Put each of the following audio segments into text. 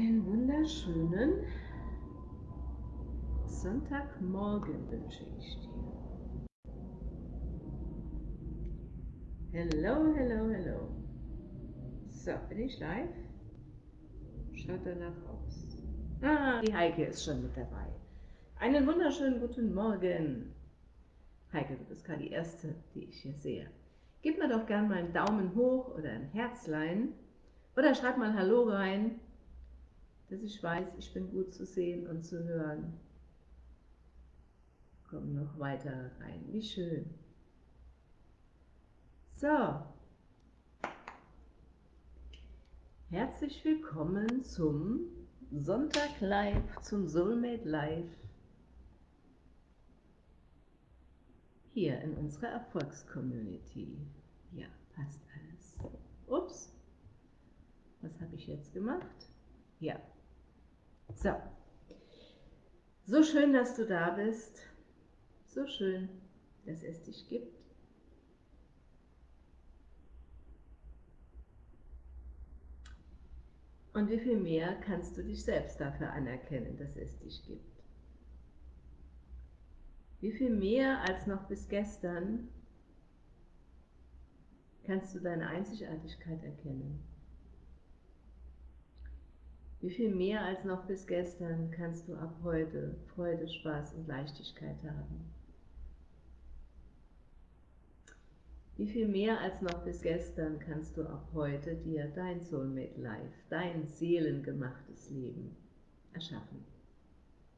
wunderschönen Sonntagmorgen wünsche ich dir. Hello, hello, hello. So, bin ich live? Schaut danach aus. Ah, die Heike ist schon mit dabei. Einen wunderschönen guten Morgen. Heike, du bist gerade die Erste, die ich hier sehe. Gib mir doch gerne mal einen Daumen hoch oder ein Herzlein oder schreib mal Hallo rein, dass ich weiß, ich bin gut zu sehen und zu hören. Komm noch weiter rein, wie schön. So, herzlich willkommen zum Sonntag Live, zum Soulmate Live hier in unserer Erfolgscommunity. Ja, passt alles. Ups, was habe ich jetzt gemacht? Ja, so. So schön, dass du da bist. So schön, dass es dich gibt. Und wie viel mehr kannst du dich selbst dafür anerkennen, dass es dich gibt? Wie viel mehr als noch bis gestern kannst du deine Einzigartigkeit erkennen? Wie viel mehr als noch bis gestern kannst du ab heute Freude, Spaß und Leichtigkeit haben? Wie viel mehr als noch bis gestern kannst du ab heute dir dein Soulmate Life, dein seelengemachtes Leben erschaffen?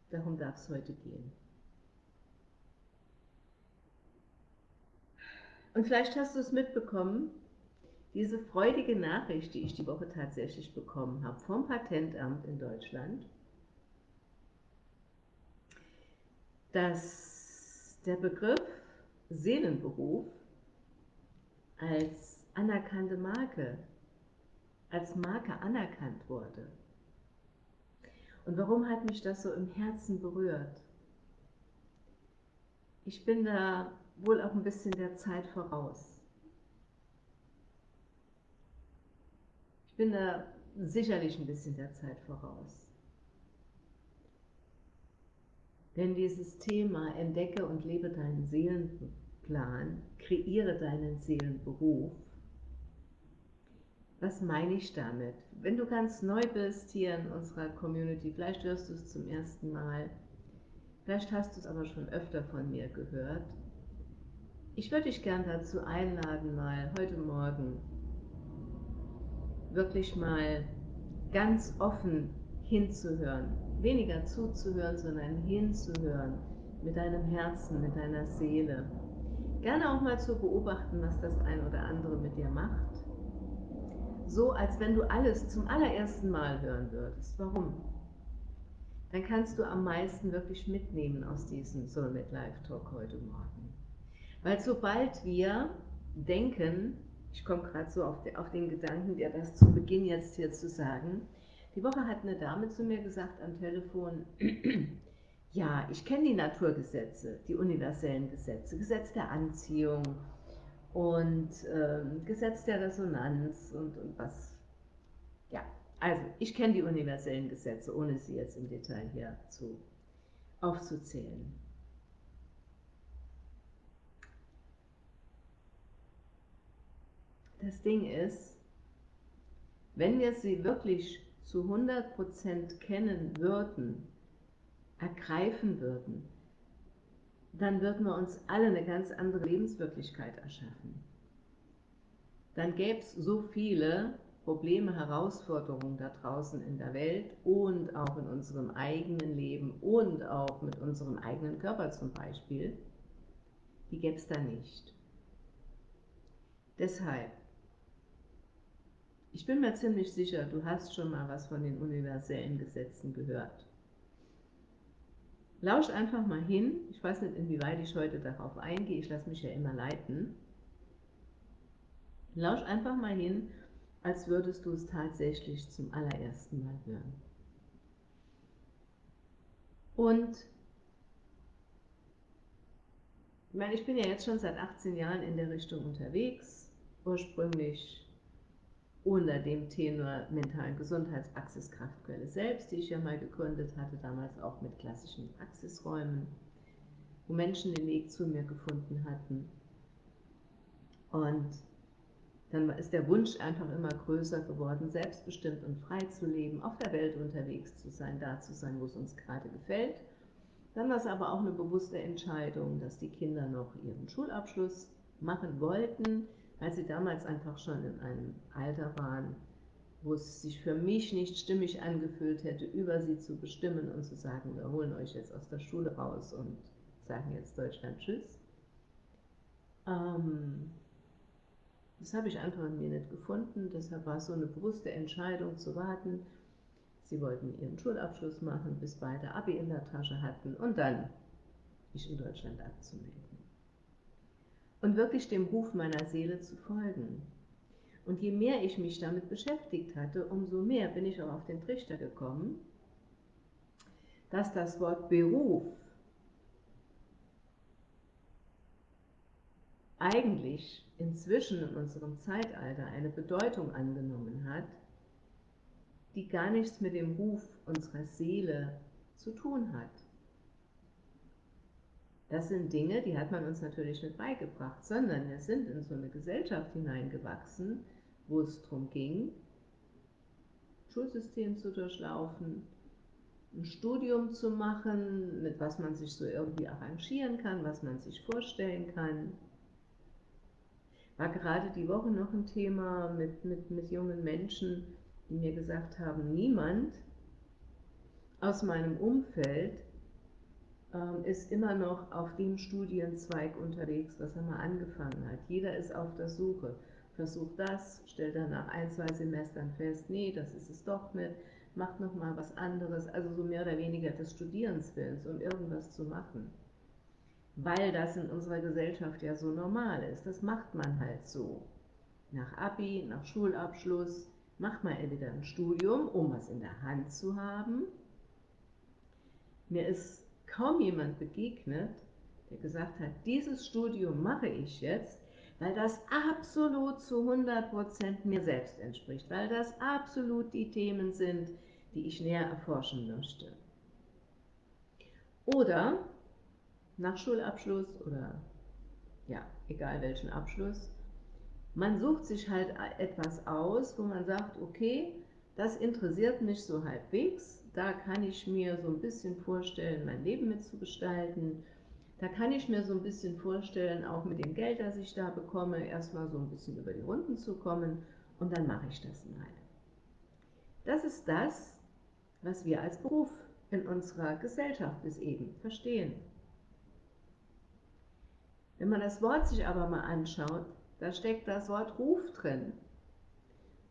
Darum darf es heute gehen. Und vielleicht hast du es mitbekommen, diese freudige Nachricht, die ich die Woche tatsächlich bekommen habe vom Patentamt in Deutschland, dass der Begriff Seelenberuf als anerkannte Marke, als Marke anerkannt wurde. Und warum hat mich das so im Herzen berührt? Ich bin da wohl auch ein bisschen der Zeit voraus. Ich bin da sicherlich ein bisschen der Zeit voraus. Denn dieses Thema entdecke und lebe deinen Seelenplan, kreiere deinen Seelenberuf, was meine ich damit? Wenn du ganz neu bist hier in unserer Community, vielleicht hörst du es zum ersten Mal, vielleicht hast du es aber schon öfter von mir gehört, ich würde dich gern dazu einladen, mal heute Morgen wirklich mal ganz offen hinzuhören. Weniger zuzuhören, sondern hinzuhören mit deinem Herzen, mit deiner Seele. Gerne auch mal zu beobachten, was das ein oder andere mit dir macht. So, als wenn du alles zum allerersten Mal hören würdest. Warum? Dann kannst du am meisten wirklich mitnehmen aus diesem Soulmate Live Talk heute Morgen. Weil sobald wir denken, ich komme gerade so auf, auf, den Gedanken, dir das zu Beginn jetzt hier zu sagen, die Woche hat eine Dame zu mir gesagt am Telefon, ja, ich kenne die Naturgesetze, die universellen Gesetze, Gesetz der Anziehung und äh, Gesetz der Resonanz und, und was. Ja, also ich kenne die universellen Gesetze, ohne sie jetzt im Detail hier zu, aufzuzählen. Das Ding ist, wenn wir sie wirklich zu 100% kennen würden, ergreifen würden, dann würden wir uns alle eine ganz andere Lebenswirklichkeit erschaffen. Dann gäbe es so viele Probleme, Herausforderungen da draußen in der Welt und auch in unserem eigenen Leben und auch mit unserem eigenen Körper zum Beispiel, die gäbe es da nicht. Deshalb ich bin mir ziemlich sicher, du hast schon mal was von den universellen Gesetzen gehört. Lausch einfach mal hin. Ich weiß nicht, inwieweit ich heute darauf eingehe. Ich lasse mich ja immer leiten. Lausch einfach mal hin, als würdest du es tatsächlich zum allerersten Mal hören. Und ich meine, ich bin ja jetzt schon seit 18 Jahren in der Richtung unterwegs. Ursprünglich unter dem Tenor mentalen Gesundheitspraxiskraftquelle selbst, die ich ja mal gegründet hatte, damals auch mit klassischen Praxisräumen, wo Menschen den Weg zu mir gefunden hatten. Und dann ist der Wunsch einfach immer größer geworden, selbstbestimmt und frei zu leben, auf der Welt unterwegs zu sein, da zu sein, wo es uns gerade gefällt. Dann war es aber auch eine bewusste Entscheidung, dass die Kinder noch ihren Schulabschluss machen wollten, weil sie damals einfach schon in einem Alter waren, wo es sich für mich nicht stimmig angefühlt hätte, über sie zu bestimmen und zu sagen, wir holen euch jetzt aus der Schule raus und sagen jetzt Deutschland Tschüss. Ähm, das habe ich einfach in mir nicht gefunden, deshalb war es so eine bewusste Entscheidung zu warten. Sie wollten ihren Schulabschluss machen, bis beide Abi in der Tasche hatten und dann mich in Deutschland abzumelden und wirklich dem Ruf meiner Seele zu folgen. Und je mehr ich mich damit beschäftigt hatte, umso mehr bin ich auch auf den Trichter gekommen, dass das Wort Beruf eigentlich inzwischen in unserem Zeitalter eine Bedeutung angenommen hat, die gar nichts mit dem Ruf unserer Seele zu tun hat. Das sind Dinge, die hat man uns natürlich nicht beigebracht, sondern wir sind in so eine Gesellschaft hineingewachsen, wo es darum ging, Schulsystem zu durchlaufen, ein Studium zu machen, mit was man sich so irgendwie arrangieren kann, was man sich vorstellen kann. War gerade die Woche noch ein Thema mit, mit, mit jungen Menschen, die mir gesagt haben, niemand aus meinem Umfeld ist immer noch auf dem Studienzweig unterwegs, was er mal angefangen hat. Jeder ist auf der Suche. Versucht das, stellt dann nach ein, zwei Semestern fest, nee, das ist es doch nicht, macht nochmal was anderes, also so mehr oder weniger des Studierens willens, um irgendwas zu machen. Weil das in unserer Gesellschaft ja so normal ist. Das macht man halt so. Nach Abi, nach Schulabschluss, macht man entweder ein Studium, um was in der Hand zu haben. Mir ist kaum jemand begegnet, der gesagt hat, dieses Studium mache ich jetzt, weil das absolut zu 100% mir selbst entspricht, weil das absolut die Themen sind, die ich näher erforschen möchte. Oder nach Schulabschluss oder ja, egal welchen Abschluss, man sucht sich halt etwas aus, wo man sagt, okay, das interessiert mich so halbwegs, da kann ich mir so ein bisschen vorstellen, mein Leben mitzugestalten. Da kann ich mir so ein bisschen vorstellen, auch mit dem Geld, das ich da bekomme, erstmal so ein bisschen über die Runden zu kommen und dann mache ich das mal. Das ist das, was wir als Beruf in unserer Gesellschaft bis eben verstehen. Wenn man das Wort sich aber mal anschaut, da steckt das Wort Ruf drin.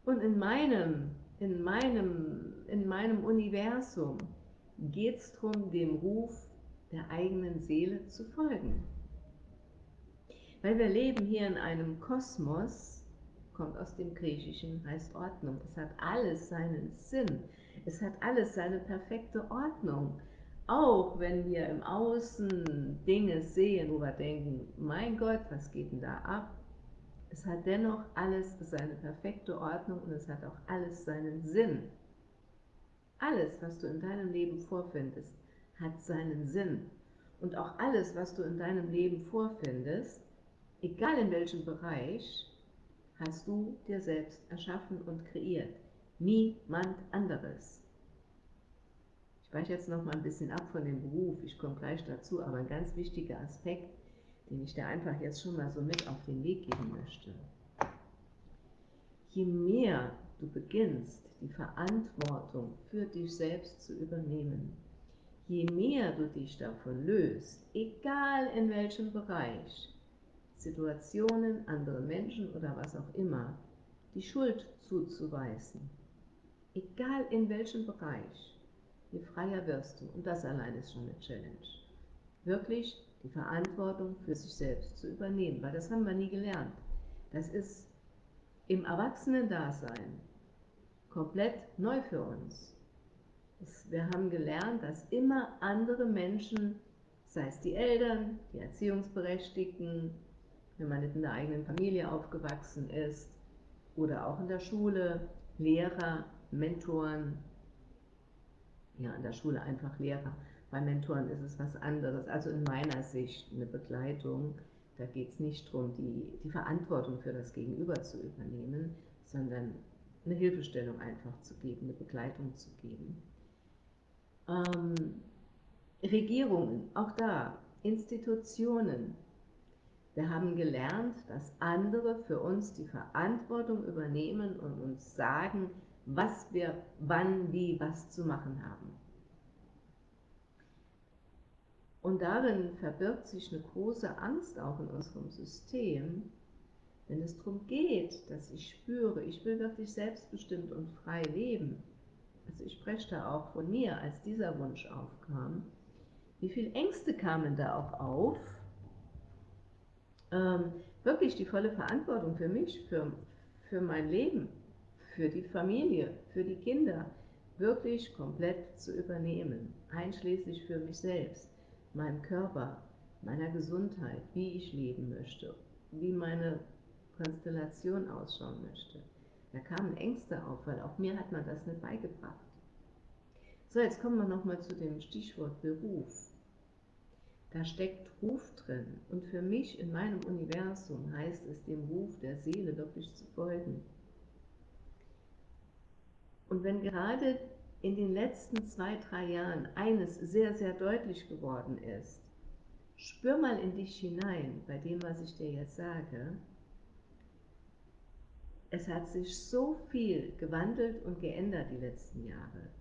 Und in meinem in meinem, in meinem Universum geht es darum, dem Ruf der eigenen Seele zu folgen. Weil wir leben hier in einem Kosmos, kommt aus dem Griechischen, heißt Ordnung. Es hat alles seinen Sinn. Es hat alles seine perfekte Ordnung. Auch wenn wir im Außen Dinge sehen, wo wir denken, mein Gott, was geht denn da ab? Es hat dennoch alles seine perfekte Ordnung und es hat auch alles seinen Sinn. Alles, was du in deinem Leben vorfindest, hat seinen Sinn. Und auch alles, was du in deinem Leben vorfindest, egal in welchem Bereich, hast du dir selbst erschaffen und kreiert. Niemand anderes. Ich weiche jetzt noch mal ein bisschen ab von dem Beruf, ich komme gleich dazu, aber ein ganz wichtiger Aspekt den ich dir einfach jetzt schon mal so mit auf den Weg geben möchte. Je mehr du beginnst, die Verantwortung für dich selbst zu übernehmen, je mehr du dich davon löst, egal in welchem Bereich, Situationen, andere Menschen oder was auch immer, die Schuld zuzuweisen, egal in welchem Bereich, je freier wirst du. Und das allein ist schon eine Challenge. Wirklich die Verantwortung für sich selbst zu übernehmen, weil das haben wir nie gelernt. Das ist im Erwachsenen-Dasein komplett neu für uns. Wir haben gelernt, dass immer andere Menschen, sei es die Eltern, die Erziehungsberechtigten, wenn man nicht in der eigenen Familie aufgewachsen ist, oder auch in der Schule, Lehrer, Mentoren, ja, in der Schule einfach Lehrer, bei Mentoren ist es was anderes, also in meiner Sicht eine Begleitung, da geht es nicht darum, die, die Verantwortung für das Gegenüber zu übernehmen, sondern eine Hilfestellung einfach zu geben, eine Begleitung zu geben. Ähm, Regierungen, auch da, Institutionen. Wir haben gelernt, dass andere für uns die Verantwortung übernehmen und uns sagen, was wir wann, wie, was zu machen haben. Und darin verbirgt sich eine große Angst auch in unserem System, wenn es darum geht, dass ich spüre, ich will wirklich selbstbestimmt und frei leben. Also ich spreche da auch von mir, als dieser Wunsch aufkam. Wie viele Ängste kamen da auch auf, ähm, wirklich die volle Verantwortung für mich, für, für mein Leben, für die Familie, für die Kinder, wirklich komplett zu übernehmen, einschließlich für mich selbst meinem Körper, meiner Gesundheit, wie ich leben möchte, wie meine Konstellation ausschauen möchte. Da kamen Ängste auf, weil auch mir hat man das nicht beigebracht. So, jetzt kommen wir nochmal zu dem Stichwort Beruf. Da steckt Ruf drin und für mich in meinem Universum heißt es, dem Ruf der Seele wirklich zu folgen. Und wenn gerade in den letzten zwei, drei Jahren eines sehr, sehr deutlich geworden ist. Spür mal in dich hinein bei dem, was ich dir jetzt sage. Es hat sich so viel gewandelt und geändert die letzten Jahre.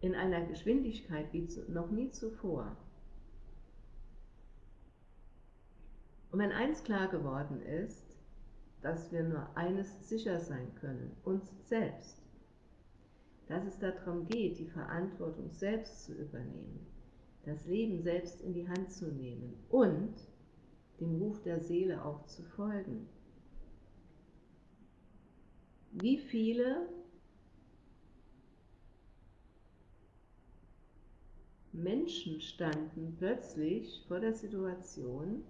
In einer Geschwindigkeit wie noch nie zuvor. Und wenn eins klar geworden ist, dass wir nur eines sicher sein können, uns selbst dass es darum geht, die Verantwortung selbst zu übernehmen, das Leben selbst in die Hand zu nehmen und dem Ruf der Seele auch zu folgen. Wie viele Menschen standen plötzlich vor der Situation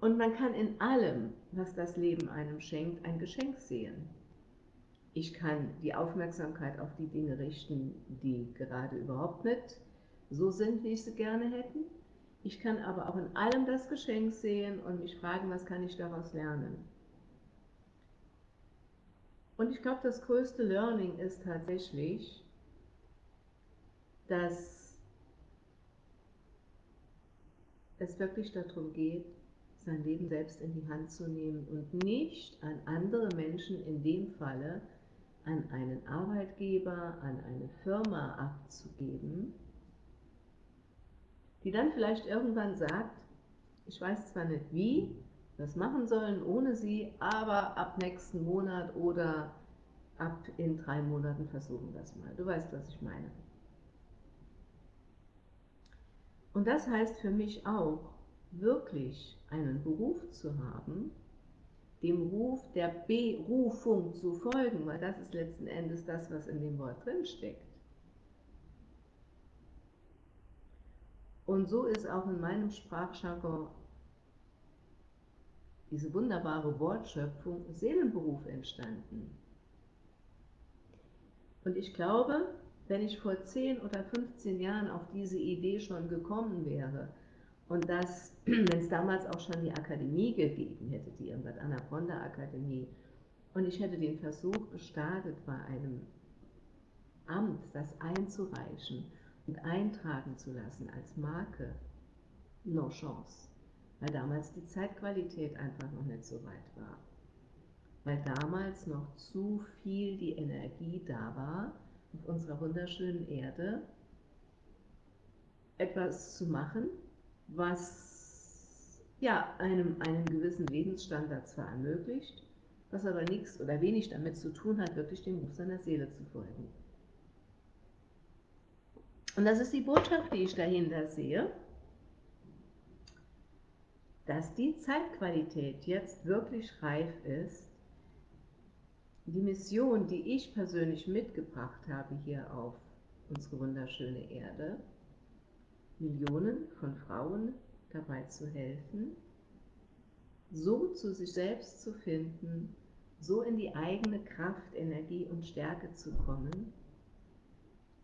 und man kann in allem, was das Leben einem schenkt, ein Geschenk sehen. Ich kann die Aufmerksamkeit auf die Dinge richten, die gerade überhaupt nicht so sind, wie ich sie gerne hätten. Ich kann aber auch in allem das Geschenk sehen und mich fragen, was kann ich daraus lernen. Und ich glaube, das größte Learning ist tatsächlich, dass es wirklich darum geht, sein Leben selbst in die Hand zu nehmen und nicht an andere Menschen in dem Falle an einen Arbeitgeber, an eine Firma abzugeben, die dann vielleicht irgendwann sagt, ich weiß zwar nicht wie, das machen sollen ohne sie, aber ab nächsten Monat oder ab in drei Monaten versuchen das mal. Du weißt, was ich meine. Und das heißt für mich auch, wirklich einen Beruf zu haben, dem Ruf der Berufung zu folgen, weil das ist letzten Endes das, was in dem Wort drin steckt. Und so ist auch in meinem Sprachjargon diese wunderbare Wortschöpfung Seelenberuf entstanden. Und ich glaube, wenn ich vor 10 oder 15 Jahren auf diese Idee schon gekommen wäre, und dass, wenn es damals auch schon die Akademie gegeben hätte, die Irmgard Anaconda Akademie, und ich hätte den Versuch gestartet, bei einem Amt das einzureichen und eintragen zu lassen als Marke, no chance, weil damals die Zeitqualität einfach noch nicht so weit war. Weil damals noch zu viel die Energie da war, auf unserer wunderschönen Erde etwas zu machen, was ja, einem einen gewissen Lebensstandard zwar ermöglicht, was aber nichts oder wenig damit zu tun hat, wirklich dem Ruf seiner Seele zu folgen. Und das ist die Botschaft, die ich dahinter sehe, dass die Zeitqualität jetzt wirklich reif ist, die Mission, die ich persönlich mitgebracht habe hier auf unsere wunderschöne Erde, Millionen von Frauen dabei zu helfen, so zu sich selbst zu finden, so in die eigene Kraft, Energie und Stärke zu kommen,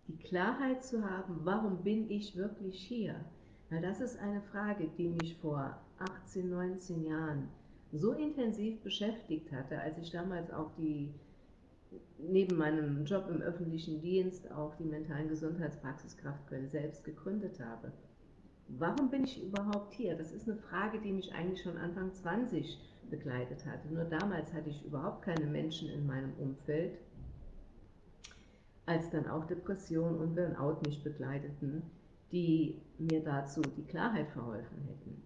die Klarheit zu haben, warum bin ich wirklich hier? Weil das ist eine Frage, die mich vor 18, 19 Jahren so intensiv beschäftigt hatte, als ich damals auch die, neben meinem Job im öffentlichen Dienst auch die mentalen Gesundheitspraxiskraft Köln selbst gegründet habe. Warum bin ich überhaupt hier? Das ist eine Frage, die mich eigentlich schon Anfang 20 begleitet hatte. Nur damals hatte ich überhaupt keine Menschen in meinem Umfeld, als dann auch Depression und Burnout mich begleiteten, die mir dazu die Klarheit verholfen hätten,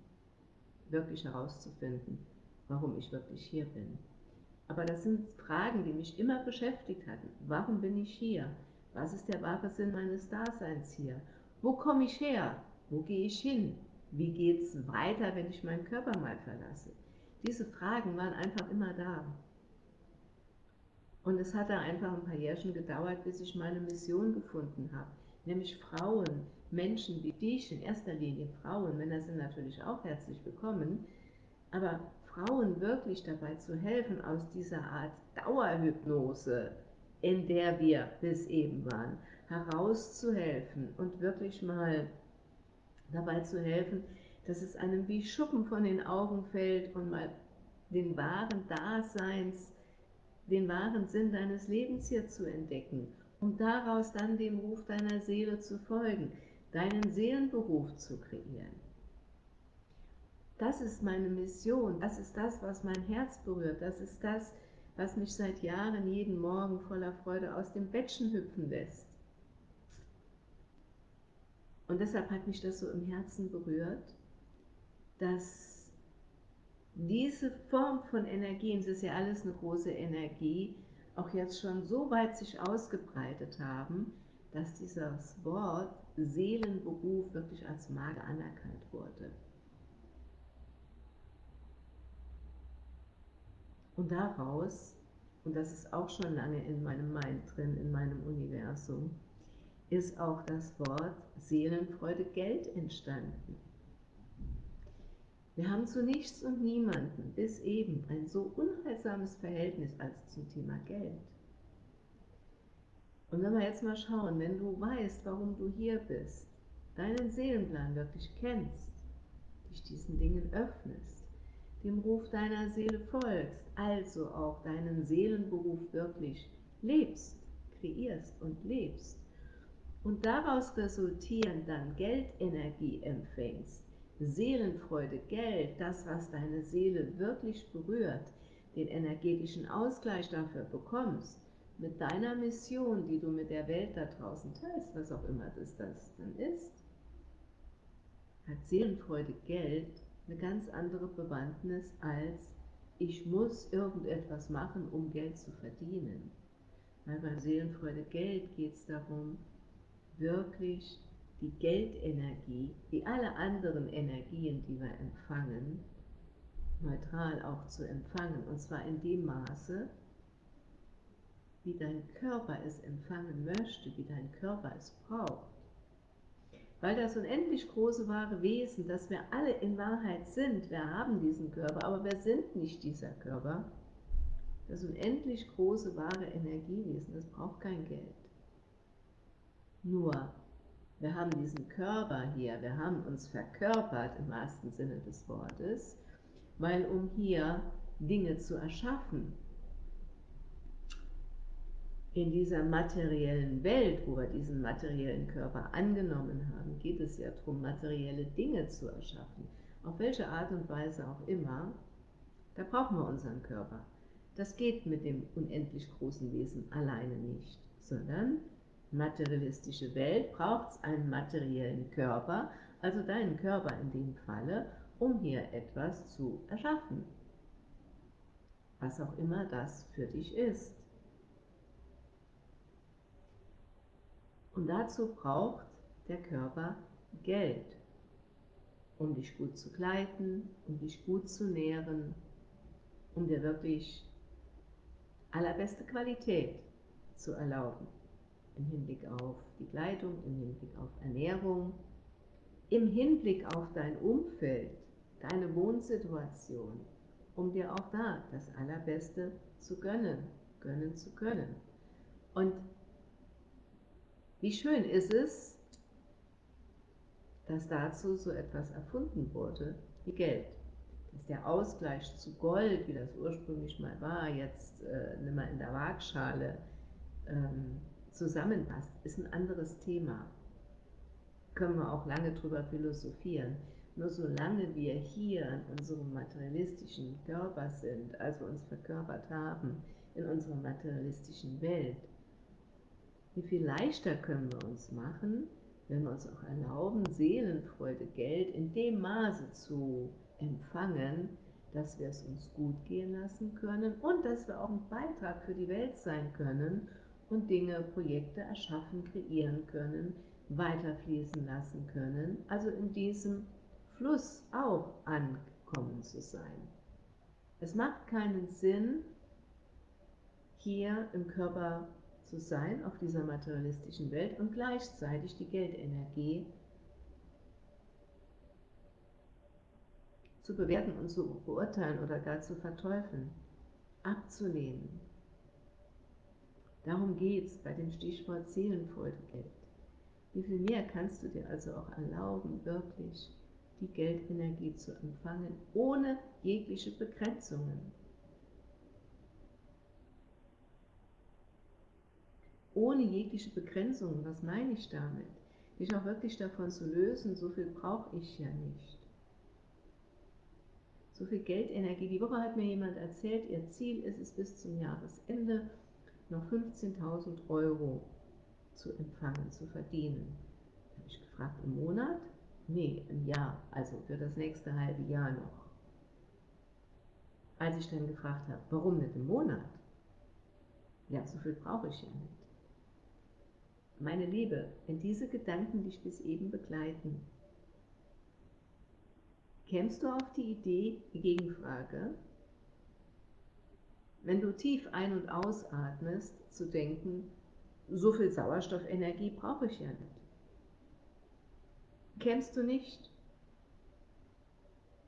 wirklich herauszufinden, warum ich wirklich hier bin. Aber das sind Fragen, die mich immer beschäftigt hatten. Warum bin ich hier? Was ist der wahre Sinn meines Daseins hier? Wo komme ich her? Wo gehe ich hin? Wie geht es weiter, wenn ich meinen Körper mal verlasse? Diese Fragen waren einfach immer da. Und es hat da einfach ein paar Jährchen gedauert, bis ich meine Mission gefunden habe. Nämlich Frauen, Menschen wie dich, in erster Linie Frauen, Männer sind natürlich auch herzlich willkommen, aber Frauen wirklich dabei zu helfen, aus dieser Art Dauerhypnose, in der wir bis eben waren, herauszuhelfen und wirklich mal dabei zu helfen, dass es einem wie Schuppen von den Augen fällt und mal den wahren Daseins, den wahren Sinn deines Lebens hier zu entdecken, um daraus dann dem Ruf deiner Seele zu folgen, deinen Seelenberuf zu kreieren. Das ist meine Mission, das ist das, was mein Herz berührt, das ist das, was mich seit Jahren jeden Morgen voller Freude aus dem Bettchen hüpfen lässt. Und deshalb hat mich das so im Herzen berührt, dass diese Form von Energie, es ist ja alles eine große Energie, auch jetzt schon so weit sich ausgebreitet haben, dass dieses Wort Seelenberuf wirklich als Marke anerkannt wurde. Und daraus, und das ist auch schon lange in meinem Mind drin, in meinem Universum, ist auch das Wort Seelenfreude Geld entstanden. Wir haben zu nichts und niemanden bis eben ein so unheilsames Verhältnis als zum Thema Geld. Und wenn wir jetzt mal schauen, wenn du weißt, warum du hier bist, deinen Seelenplan wirklich kennst, dich diesen Dingen öffnest, dem Ruf deiner Seele folgst, also auch deinen Seelenberuf wirklich lebst, kreierst und lebst und daraus resultierend dann Geldenergie empfängst, Seelenfreude, Geld, das, was deine Seele wirklich berührt, den energetischen Ausgleich dafür bekommst, mit deiner Mission, die du mit der Welt da draußen teilst, was auch immer das, das dann ist, hat Seelenfreude, Geld eine ganz andere Bewandtnis als ich muss irgendetwas machen, um Geld zu verdienen. Weil beim Seelenfreude Geld geht es darum, wirklich die Geldenergie, wie alle anderen Energien, die wir empfangen, neutral auch zu empfangen. Und zwar in dem Maße, wie dein Körper es empfangen möchte, wie dein Körper es braucht. Weil das unendlich große wahre Wesen, das wir alle in Wahrheit sind, wir haben diesen Körper, aber wir sind nicht dieser Körper, das unendlich große wahre Energiewesen, das braucht kein Geld. Nur, wir haben diesen Körper hier, wir haben uns verkörpert im wahrsten Sinne des Wortes, weil um hier Dinge zu erschaffen, in dieser materiellen Welt, wo wir diesen materiellen Körper angenommen haben, geht es ja darum, materielle Dinge zu erschaffen. Auf welche Art und Weise auch immer, da brauchen wir unseren Körper. Das geht mit dem unendlich großen Wesen alleine nicht, sondern materialistische Welt braucht einen materiellen Körper, also deinen Körper in dem Falle, um hier etwas zu erschaffen. Was auch immer das für dich ist. Und dazu braucht der Körper Geld, um dich gut zu kleiden, um dich gut zu nähren, um dir wirklich allerbeste Qualität zu erlauben. Im Hinblick auf die Kleidung, im Hinblick auf Ernährung, im Hinblick auf dein Umfeld, deine Wohnsituation, um dir auch da das Allerbeste zu gönnen, gönnen zu können. Und wie schön ist es, dass dazu so etwas erfunden wurde wie Geld. Dass der Ausgleich zu Gold, wie das ursprünglich mal war, jetzt äh, nicht mehr in der Waagschale ähm, zusammenpasst, ist ein anderes Thema. Können wir auch lange drüber philosophieren. Nur solange wir hier in unserem materialistischen Körper sind, also uns verkörpert haben, in unserer materialistischen Welt, wie viel leichter können wir uns machen, wenn wir uns auch erlauben, Seelenfreude, Geld in dem Maße zu empfangen, dass wir es uns gut gehen lassen können und dass wir auch ein Beitrag für die Welt sein können und Dinge, Projekte erschaffen, kreieren können, weiterfließen lassen können, also in diesem Fluss auch ankommen zu sein. Es macht keinen Sinn, hier im Körper zu sein, auf dieser materialistischen Welt und gleichzeitig die Geldenergie zu bewerten und zu beurteilen oder gar zu verteufeln, abzulehnen. Darum geht es bei dem Stichwort Seelenfreude Geld. Wie viel mehr kannst du dir also auch erlauben, wirklich die Geldenergie zu empfangen, ohne jegliche Begrenzungen? Ohne jegliche Begrenzung, was meine ich damit? Dich auch wirklich davon zu lösen, so viel brauche ich ja nicht. So viel Geldenergie. Die Woche hat mir jemand erzählt, ihr Ziel ist es bis zum Jahresende noch 15.000 Euro zu empfangen, zu verdienen. Da habe ich gefragt, im Monat? Nee, im Jahr, also für das nächste halbe Jahr noch. Als ich dann gefragt habe, warum nicht im Monat? Ja, so viel brauche ich ja nicht. Meine Liebe, wenn diese Gedanken dich bis eben begleiten, kämst du auf die Idee, die Gegenfrage, wenn du tief ein- und ausatmest, zu denken, so viel Sauerstoffenergie brauche ich ja nicht. Kämst du nicht?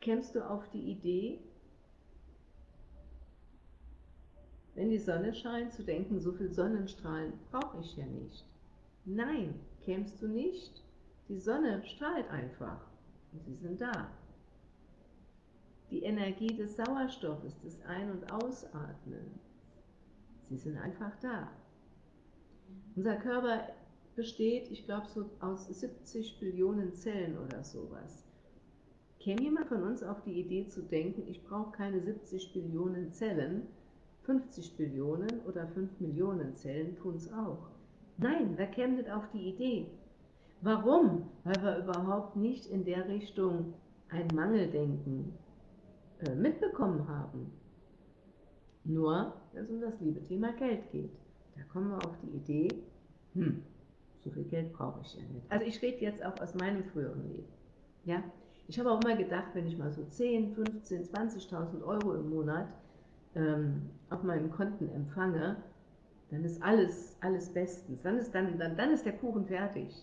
Kämst du auf die Idee, wenn die Sonne scheint, zu denken, so viel Sonnenstrahlen brauche ich ja nicht. Nein, kämst du nicht? Die Sonne strahlt einfach und sie sind da. Die Energie des Sauerstoffes, des Ein- und Ausatmen, sie sind einfach da. Unser Körper besteht, ich glaube, so aus 70 Billionen Zellen oder sowas. Käme jemand von uns auf die Idee zu denken, ich brauche keine 70 Billionen Zellen, 50 Billionen oder 5 Millionen Zellen tun es auch. Nein, wer käme nicht auf die Idee? Warum? Weil wir überhaupt nicht in der Richtung ein Mangeldenken äh, mitbekommen haben. Nur, wenn es um das liebe Thema Geld geht. Da kommen wir auf die Idee, hm, so viel Geld brauche ich ja nicht. Also ich rede jetzt auch aus meinem früheren Leben. Ja? Ich habe auch immer gedacht, wenn ich mal so 10, 15, 20.000 Euro im Monat ähm, auf meinen Konten empfange, dann ist alles, alles bestens. Dann ist, dann, dann, dann ist der Kuchen fertig.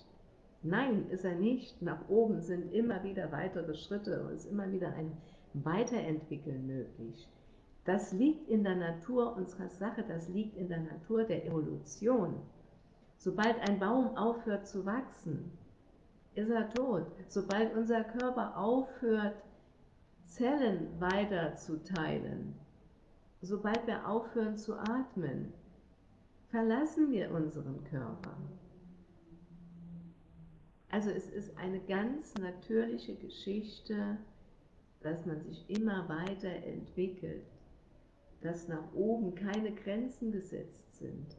Nein, ist er nicht. Nach oben sind immer wieder weitere Schritte und ist immer wieder ein Weiterentwickeln möglich. Das liegt in der Natur unserer Sache, das liegt in der Natur der Evolution. Sobald ein Baum aufhört zu wachsen, ist er tot. Sobald unser Körper aufhört, Zellen weiterzuteilen, sobald wir aufhören zu atmen, verlassen wir unseren Körper. Also es ist eine ganz natürliche Geschichte, dass man sich immer weiter entwickelt, dass nach oben keine Grenzen gesetzt sind.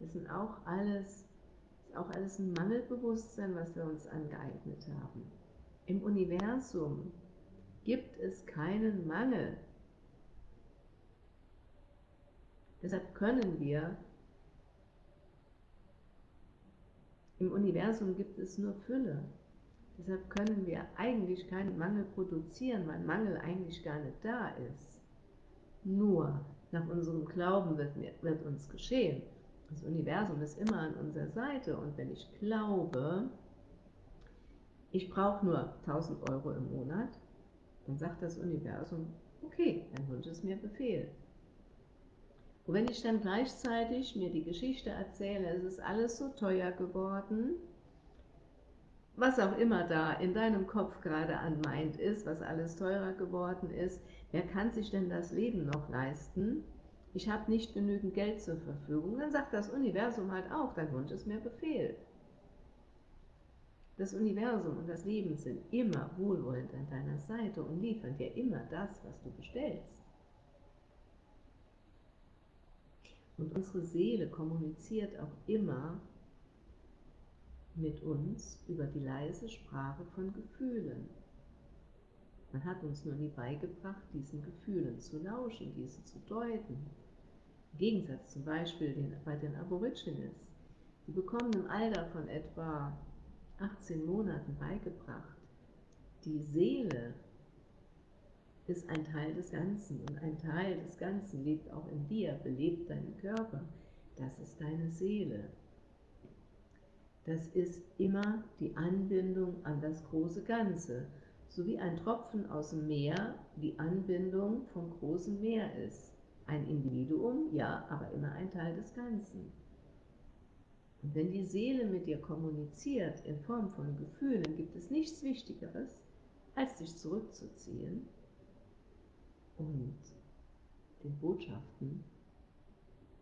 Das sind auch alles, ist auch alles ein Mangelbewusstsein, was wir uns angeeignet haben. Im Universum gibt es keinen Mangel. Deshalb können wir Im Universum gibt es nur Fülle. Deshalb können wir eigentlich keinen Mangel produzieren, weil Mangel eigentlich gar nicht da ist. Nur nach unserem Glauben wird, wird uns geschehen. Das Universum ist immer an unserer Seite und wenn ich glaube, ich brauche nur 1000 Euro im Monat, dann sagt das Universum, Okay, dein Wunsch ist mir Befehl. Und wenn ich dann gleichzeitig mir die Geschichte erzähle, es ist alles so teuer geworden, was auch immer da in deinem Kopf gerade an meint ist, was alles teurer geworden ist, wer kann sich denn das Leben noch leisten? Ich habe nicht genügend Geld zur Verfügung. Dann sagt das Universum halt auch, dein Wunsch ist mir Befehl. Das Universum und das Leben sind immer wohlwollend an deiner Seite und liefern dir immer das, was du bestellst. Und unsere Seele kommuniziert auch immer mit uns über die leise Sprache von Gefühlen. Man hat uns nur nie beigebracht, diesen Gefühlen zu lauschen, diese zu deuten. Im Gegensatz zum Beispiel den, bei den Aborigines. Die bekommen im Alter von etwa 18 Monaten beigebracht, die Seele ist ein Teil des Ganzen und ein Teil des Ganzen lebt auch in dir, belebt deinen Körper. Das ist deine Seele. Das ist immer die Anbindung an das große Ganze, so wie ein Tropfen aus dem Meer die Anbindung vom großen Meer ist. Ein Individuum, ja, aber immer ein Teil des Ganzen. Und wenn die Seele mit dir kommuniziert in Form von Gefühlen, gibt es nichts Wichtigeres, als dich zurückzuziehen und den Botschaften,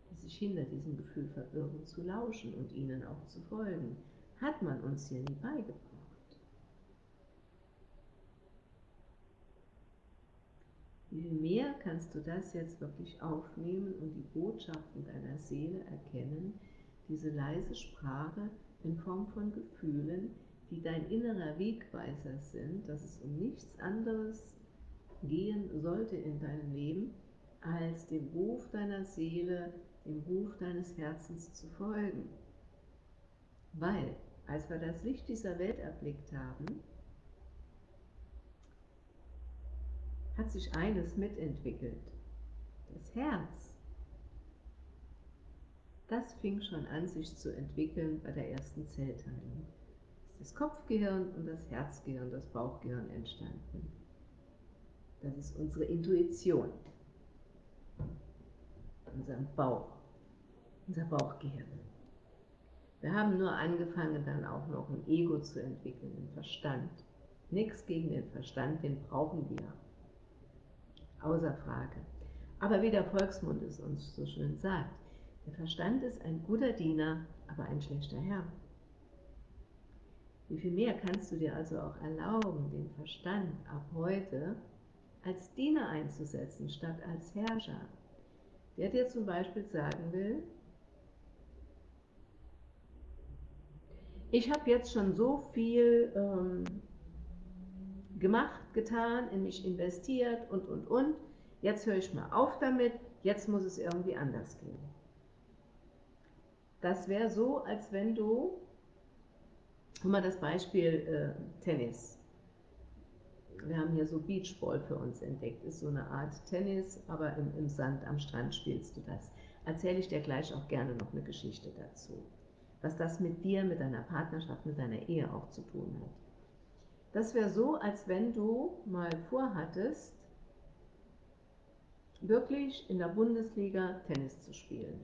die sich hinter diesem Gefühl verbirgen, zu lauschen und ihnen auch zu folgen. Hat man uns hier nie beigebracht. Wie mehr kannst du das jetzt wirklich aufnehmen und die Botschaften deiner Seele erkennen, diese leise Sprache in Form von Gefühlen, die dein innerer Wegweiser sind, dass es um nichts anderes gehen sollte in deinem Leben, als dem Ruf deiner Seele, dem Ruf deines Herzens zu folgen. Weil, als wir das Licht dieser Welt erblickt haben, hat sich eines mitentwickelt. Das Herz das fing schon an, sich zu entwickeln bei der ersten Zellteilung. Das Kopfgehirn und das Herzgehirn, das Bauchgehirn entstanden. Das ist unsere Intuition, unser Bauch, unser Bauchgehirn. Wir haben nur angefangen, dann auch noch ein Ego zu entwickeln, einen Verstand. Nichts gegen den Verstand, den brauchen wir. Außer Frage. Aber wie der Volksmund es uns so schön sagt, der Verstand ist ein guter Diener, aber ein schlechter Herr. Wie viel mehr kannst du dir also auch erlauben, den Verstand ab heute als Diener einzusetzen, statt als Herrscher, der dir zum Beispiel sagen will, ich habe jetzt schon so viel ähm, gemacht, getan, in mich investiert und, und, und, jetzt höre ich mal auf damit, jetzt muss es irgendwie anders gehen. Das wäre so, als wenn du, guck mal das Beispiel äh, Tennis. Wir haben hier so Beachball für uns entdeckt, ist so eine Art Tennis, aber im, im Sand am Strand spielst du das. Erzähle ich dir gleich auch gerne noch eine Geschichte dazu, was das mit dir, mit deiner Partnerschaft, mit deiner Ehe auch zu tun hat. Das wäre so, als wenn du mal vorhattest, wirklich in der Bundesliga Tennis zu spielen.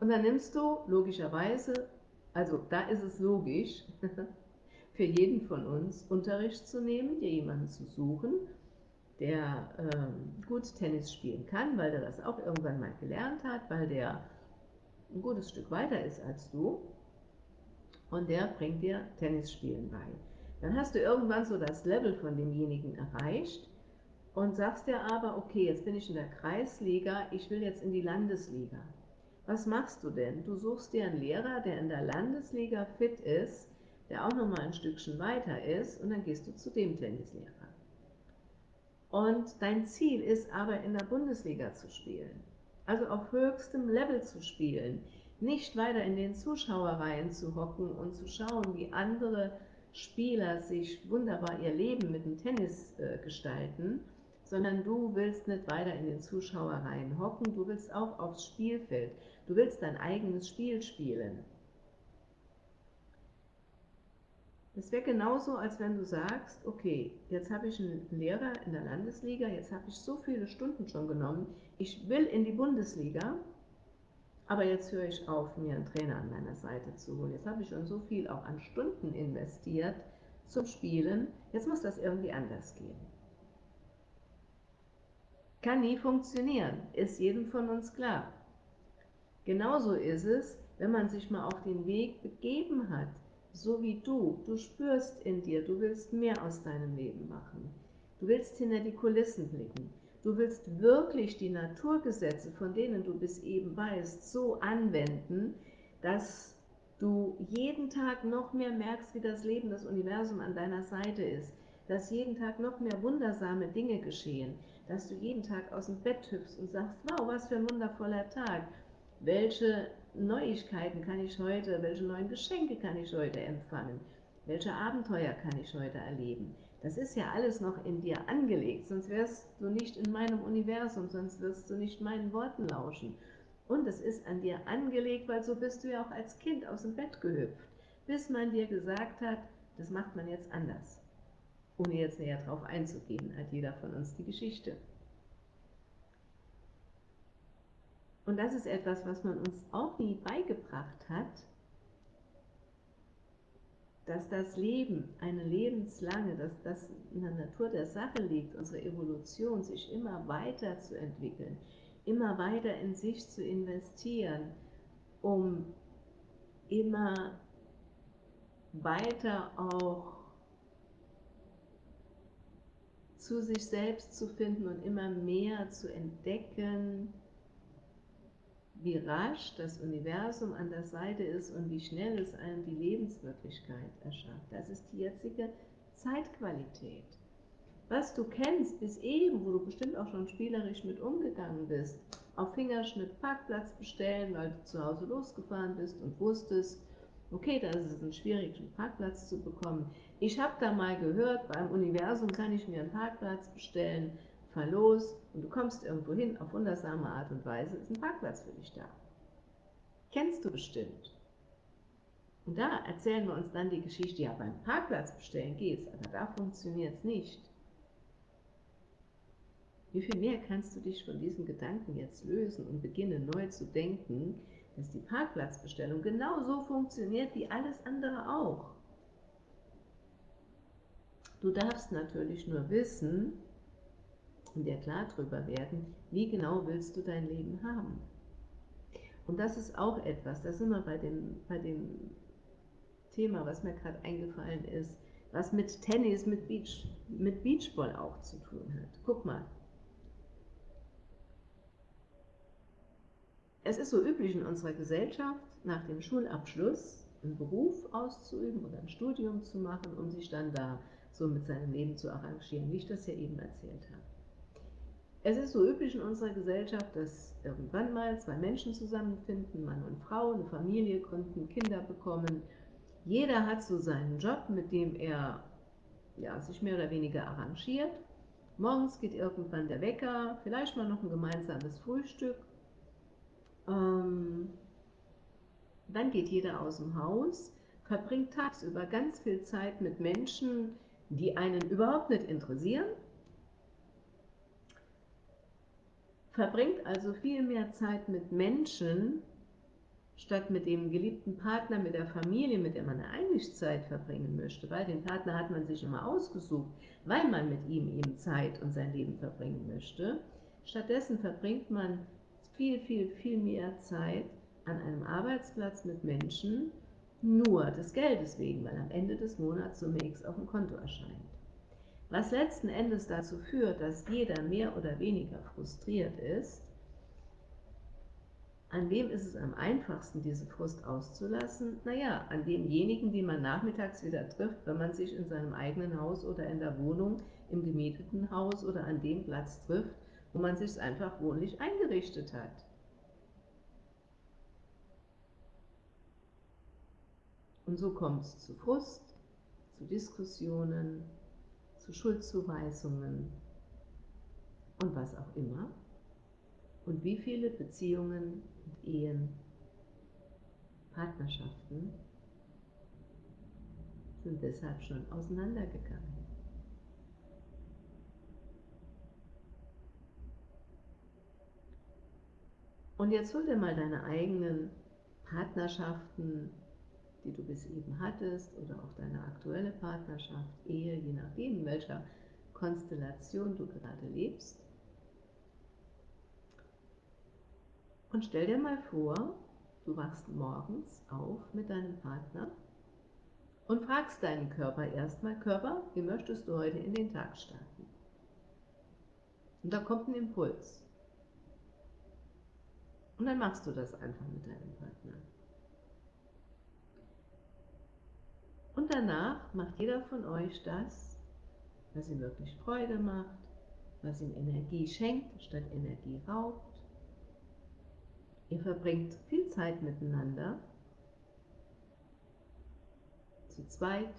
Und dann nimmst du logischerweise, also da ist es logisch, für jeden von uns Unterricht zu nehmen, dir jemanden zu suchen, der ähm, gut Tennis spielen kann, weil der das auch irgendwann mal gelernt hat, weil der ein gutes Stück weiter ist als du und der bringt dir Tennisspielen bei. Dann hast du irgendwann so das Level von demjenigen erreicht und sagst dir aber, okay, jetzt bin ich in der Kreisliga, ich will jetzt in die Landesliga. Was machst du denn? Du suchst dir einen Lehrer, der in der Landesliga fit ist, der auch nochmal ein Stückchen weiter ist und dann gehst du zu dem Tennislehrer. Und dein Ziel ist aber in der Bundesliga zu spielen, also auf höchstem Level zu spielen, nicht weiter in den Zuschauerreihen zu hocken und zu schauen, wie andere Spieler sich wunderbar ihr Leben mit dem Tennis äh, gestalten, sondern du willst nicht weiter in den Zuschauerreihen hocken, du willst auch aufs Spielfeld. Du willst dein eigenes Spiel spielen. Das wäre genauso, als wenn du sagst, okay, jetzt habe ich einen Lehrer in der Landesliga, jetzt habe ich so viele Stunden schon genommen, ich will in die Bundesliga, aber jetzt höre ich auf, mir einen Trainer an meiner Seite zu holen. Jetzt habe ich schon so viel auch an Stunden investiert zum Spielen, jetzt muss das irgendwie anders gehen. Kann nie funktionieren, ist jedem von uns klar. Genauso ist es, wenn man sich mal auf den Weg begeben hat, so wie du. Du spürst in dir, du willst mehr aus deinem Leben machen. Du willst hinter die Kulissen blicken. Du willst wirklich die Naturgesetze, von denen du bis eben weißt, so anwenden, dass du jeden Tag noch mehr merkst, wie das Leben, das Universum an deiner Seite ist, dass jeden Tag noch mehr wundersame Dinge geschehen, dass du jeden Tag aus dem Bett hüpfst und sagst, wow, was für ein wundervoller Tag, welche Neuigkeiten kann ich heute, welche neuen Geschenke kann ich heute empfangen, welche Abenteuer kann ich heute erleben. Das ist ja alles noch in dir angelegt, sonst wärst du nicht in meinem Universum, sonst wirst du nicht meinen Worten lauschen. Und es ist an dir angelegt, weil so bist du ja auch als Kind aus dem Bett gehüpft, bis man dir gesagt hat, das macht man jetzt anders. Ohne jetzt näher darauf einzugehen, hat jeder von uns die Geschichte. Und das ist etwas, was man uns auch nie beigebracht hat, dass das Leben, eine lebenslange, dass das in der Natur der Sache liegt, unsere Evolution, sich immer weiter zu entwickeln, immer weiter in sich zu investieren, um immer weiter auch zu sich selbst zu finden und immer mehr zu entdecken, wie rasch das Universum an der Seite ist und wie schnell es einem die Lebenswirklichkeit erschafft. Das ist die jetzige Zeitqualität. Was du kennst bis eben, wo du bestimmt auch schon spielerisch mit umgegangen bist, auf Fingerschnitt Parkplatz bestellen, weil du zu Hause losgefahren bist und wusstest, okay, da ist es ein schwierig, einen Parkplatz zu bekommen. Ich habe da mal gehört, beim Universum kann ich mir einen Parkplatz bestellen, los und du kommst irgendwo hin, auf wundersame Art und Weise ist ein Parkplatz für dich da. Kennst du bestimmt. Und da erzählen wir uns dann die Geschichte, ja beim Parkplatz bestellen geht's, aber da funktioniert es nicht. Wie viel mehr kannst du dich von diesen Gedanken jetzt lösen und beginnen neu zu denken, dass die Parkplatzbestellung genauso funktioniert wie alles andere auch. Du darfst natürlich nur wissen, und dir klar darüber werden, wie genau willst du dein Leben haben. Und das ist auch etwas, das sind wir bei dem, bei dem Thema, was mir gerade eingefallen ist, was mit Tennis, mit, Beach, mit Beachball auch zu tun hat. Guck mal. Es ist so üblich in unserer Gesellschaft, nach dem Schulabschluss einen Beruf auszuüben oder ein Studium zu machen, um sich dann da so mit seinem Leben zu arrangieren, wie ich das ja eben erzählt habe. Es ist so üblich in unserer Gesellschaft, dass irgendwann mal zwei Menschen zusammenfinden, Mann und Frau, eine Familie gründen, Kinder bekommen. Jeder hat so seinen Job, mit dem er ja, sich mehr oder weniger arrangiert. Morgens geht irgendwann der Wecker, vielleicht mal noch ein gemeinsames Frühstück. Ähm, dann geht jeder aus dem Haus, verbringt tagsüber ganz viel Zeit mit Menschen, die einen überhaupt nicht interessieren verbringt also viel mehr Zeit mit Menschen, statt mit dem geliebten Partner, mit der Familie, mit der man eigentlich Zeit verbringen möchte, weil den Partner hat man sich immer ausgesucht, weil man mit ihm eben Zeit und sein Leben verbringen möchte. Stattdessen verbringt man viel, viel, viel mehr Zeit an einem Arbeitsplatz mit Menschen, nur des Geldes wegen, weil am Ende des Monats so X auf dem Konto erscheint. Was letzten Endes dazu führt, dass jeder mehr oder weniger frustriert ist, an wem ist es am einfachsten, diese Frust auszulassen? Naja, an demjenigen, den man nachmittags wieder trifft, wenn man sich in seinem eigenen Haus oder in der Wohnung, im gemieteten Haus oder an dem Platz trifft, wo man sich einfach wohnlich eingerichtet hat. Und so kommt es zu Frust, zu Diskussionen, Schuldzuweisungen und was auch immer. Und wie viele Beziehungen und Ehen, Partnerschaften sind deshalb schon auseinandergegangen. Und jetzt hol dir mal deine eigenen Partnerschaften, die du bis eben hattest, oder auch deine aktuelle Partnerschaft, Ehe, je nachdem, in welcher Konstellation du gerade lebst. Und stell dir mal vor, du wachst morgens auf mit deinem Partner und fragst deinen Körper erstmal, Körper, wie möchtest du heute in den Tag starten? Und da kommt ein Impuls. Und dann machst du das einfach mit deinem Partner. Und danach macht jeder von euch das, was ihm wirklich Freude macht, was ihm Energie schenkt, statt Energie raubt. Ihr verbringt viel Zeit miteinander, zu zweit,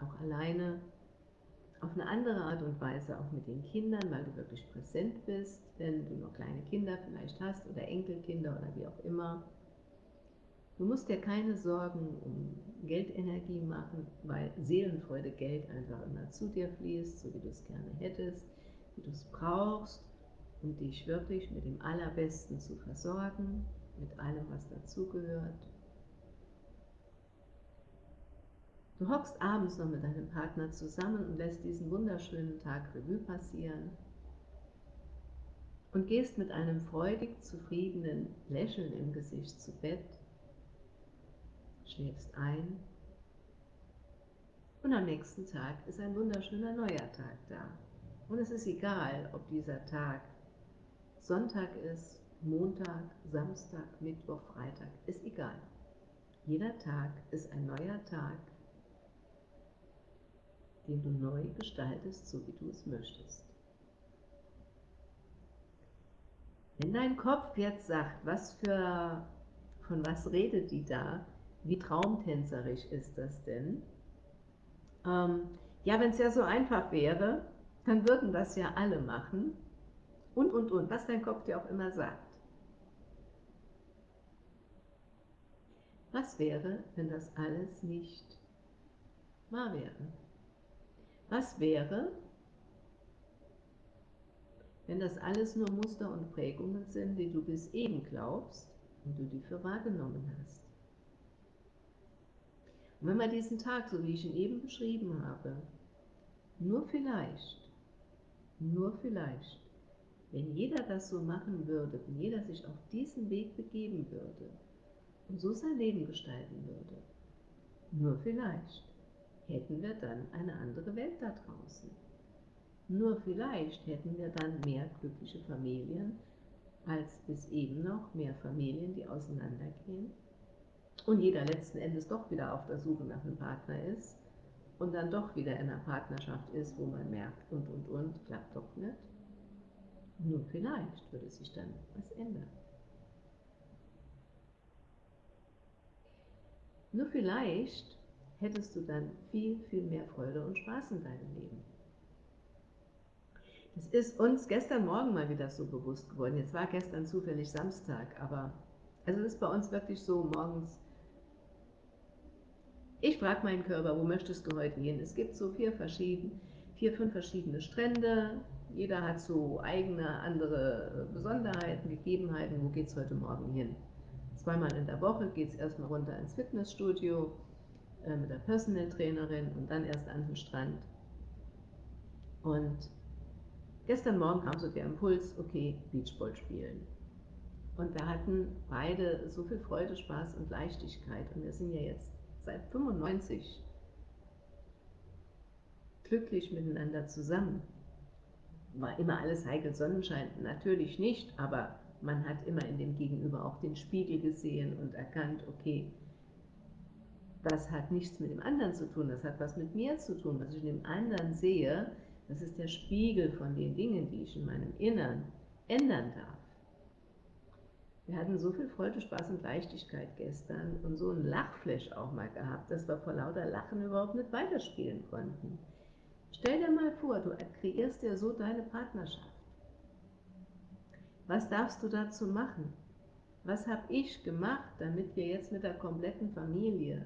auch alleine, auf eine andere Art und Weise auch mit den Kindern, weil du wirklich präsent bist, wenn du noch kleine Kinder vielleicht hast oder Enkelkinder oder wie auch immer. Du musst dir keine Sorgen um Geldenergie machen, weil Seelenfreude Geld einfach immer zu dir fließt, so wie du es gerne hättest, wie du es brauchst, um dich wirklich mit dem Allerbesten zu versorgen, mit allem, was dazugehört. Du hockst abends noch mit deinem Partner zusammen und lässt diesen wunderschönen Tag Revue passieren und gehst mit einem freudig zufriedenen Lächeln im Gesicht zu Bett, schläfst ein und am nächsten Tag ist ein wunderschöner neuer Tag da. Und es ist egal, ob dieser Tag Sonntag ist, Montag, Samstag, Mittwoch, Freitag, ist egal. Jeder Tag ist ein neuer Tag den du neu gestaltest, so wie du es möchtest. Wenn dein Kopf jetzt sagt, was für, von was redet die da, wie traumtänzerisch ist das denn? Ähm, ja, wenn es ja so einfach wäre, dann würden das ja alle machen. Und, und, und, was dein Kopf dir auch immer sagt. Was wäre, wenn das alles nicht wahr wäre? Was wäre, wenn das alles nur Muster und Prägungen sind, die du bis eben glaubst und du die für wahrgenommen hast? Und wenn man diesen Tag, so wie ich ihn eben beschrieben habe, nur vielleicht, nur vielleicht, wenn jeder das so machen würde, wenn jeder sich auf diesen Weg begeben würde und so sein Leben gestalten würde, nur vielleicht, hätten wir dann eine andere Welt da draußen. Nur vielleicht hätten wir dann mehr glückliche Familien als bis eben noch mehr Familien, die auseinandergehen und jeder letzten Endes doch wieder auf der Suche nach einem Partner ist und dann doch wieder in einer Partnerschaft ist, wo man merkt und und und, klappt doch nicht. Nur vielleicht würde sich dann was ändern. Nur vielleicht hättest du dann viel, viel mehr Freude und Spaß in deinem Leben. Das ist uns gestern Morgen mal wieder so bewusst geworden. Jetzt war gestern zufällig Samstag, aber also es ist bei uns wirklich so morgens. Ich frage meinen Körper, wo möchtest du heute hin? Es gibt so vier, verschieden, vier fünf verschiedene Strände. Jeder hat so eigene andere Besonderheiten, Gegebenheiten. Wo geht es heute Morgen hin? Zweimal in der Woche geht es erstmal runter ins Fitnessstudio äh, mit der Personal Trainerin und dann erst an den Strand. Und gestern Morgen kam so der Impuls, okay, Beachball spielen. Und wir hatten beide so viel Freude, Spaß und Leichtigkeit. Und wir sind ja jetzt seit 95 glücklich miteinander zusammen. War immer alles heikel Sonnenschein? Natürlich nicht, aber man hat immer in dem Gegenüber auch den Spiegel gesehen und erkannt, okay, das hat nichts mit dem anderen zu tun, das hat was mit mir zu tun. Was ich in dem anderen sehe, das ist der Spiegel von den Dingen, die ich in meinem Innern ändern darf. Wir hatten so viel Freude, Spaß und Leichtigkeit gestern und so ein Lachflash auch mal gehabt, dass wir vor lauter Lachen überhaupt nicht weiterspielen konnten. Stell dir mal vor, du kreierst dir so deine Partnerschaft. Was darfst du dazu machen? Was habe ich gemacht, damit wir jetzt mit der kompletten Familie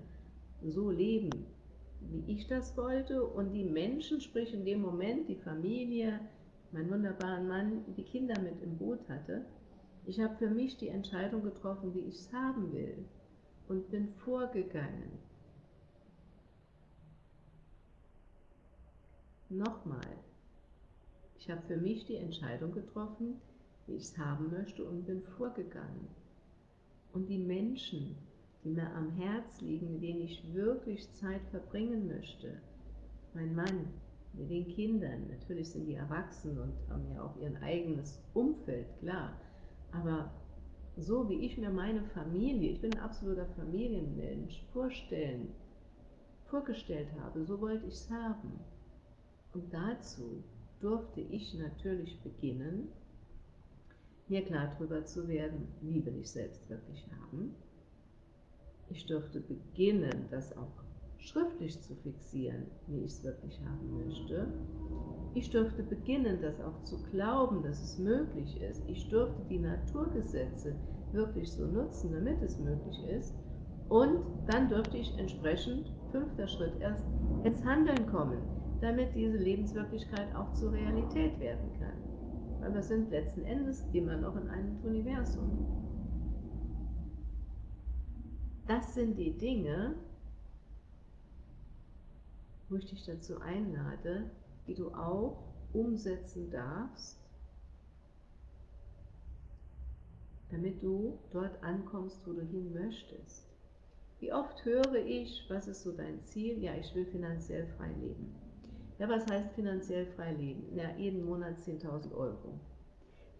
so leben, wie ich das wollte und die Menschen, sprich in dem Moment die Familie, mein wunderbaren Mann, die Kinder mit im Boot hatte, ich habe für mich die Entscheidung getroffen, wie ich es haben will und bin vorgegangen. Nochmal, ich habe für mich die Entscheidung getroffen, wie ich es haben möchte und bin vorgegangen. Und die Menschen, die mir am Herz liegen, mit denen ich wirklich Zeit verbringen möchte, mein Mann, mit den Kindern, natürlich sind die erwachsen und haben ja auch ihr eigenes Umfeld, klar, aber so wie ich mir meine Familie, ich bin ein absoluter Familienmensch, vorstellen, vorgestellt habe, so wollte ich es haben. Und dazu durfte ich natürlich beginnen, mir klar darüber zu werden, wie will ich selbst wirklich haben. Ich durfte beginnen, das auch schriftlich zu fixieren, wie ich es wirklich haben möchte. Ich durfte beginnen, das auch zu glauben, dass es möglich ist. Ich durfte die Naturgesetze wirklich so nutzen, damit es möglich ist. Und dann durfte ich entsprechend, fünfter Schritt erst, ins Handeln kommen, damit diese Lebenswirklichkeit auch zur Realität werden kann. Weil wir sind letzten Endes immer noch in einem Universum. Das sind die Dinge, wo ich dich dazu einlade, die du auch umsetzen darfst, damit du dort ankommst, wo du hin möchtest. Wie oft höre ich, was ist so dein Ziel? Ja, ich will finanziell frei leben. Ja, was heißt finanziell frei leben? Ja, jeden Monat 10.000 Euro.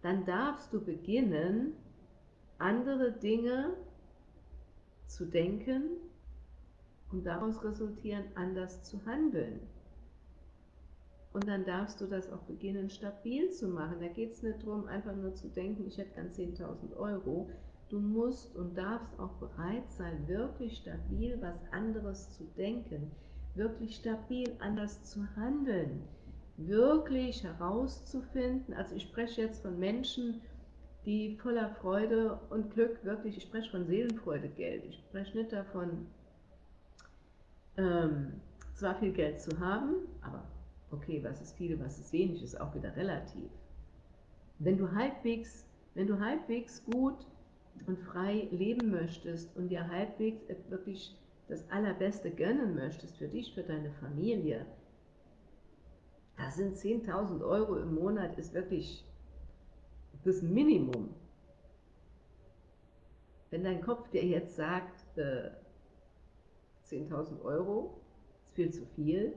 Dann darfst du beginnen, andere Dinge zu denken und daraus resultieren, anders zu handeln. Und dann darfst du das auch beginnen, stabil zu machen. Da geht es nicht darum, einfach nur zu denken, ich hätte gern 10.000 Euro. Du musst und darfst auch bereit sein, wirklich stabil was anderes zu denken, wirklich stabil anders zu handeln, wirklich herauszufinden. Also ich spreche jetzt von Menschen, die voller Freude und Glück wirklich, ich spreche von Seelenfreude, Geld. Ich spreche nicht davon, ähm, zwar viel Geld zu haben, aber okay, was ist viel, was ist wenig, ist auch wieder relativ. Wenn du halbwegs, wenn du halbwegs gut und frei leben möchtest und dir halbwegs wirklich das Allerbeste gönnen möchtest für dich, für deine Familie, da sind 10.000 Euro im Monat ist wirklich das Minimum. Wenn dein Kopf dir jetzt sagt, äh, 10.000 Euro ist viel zu viel,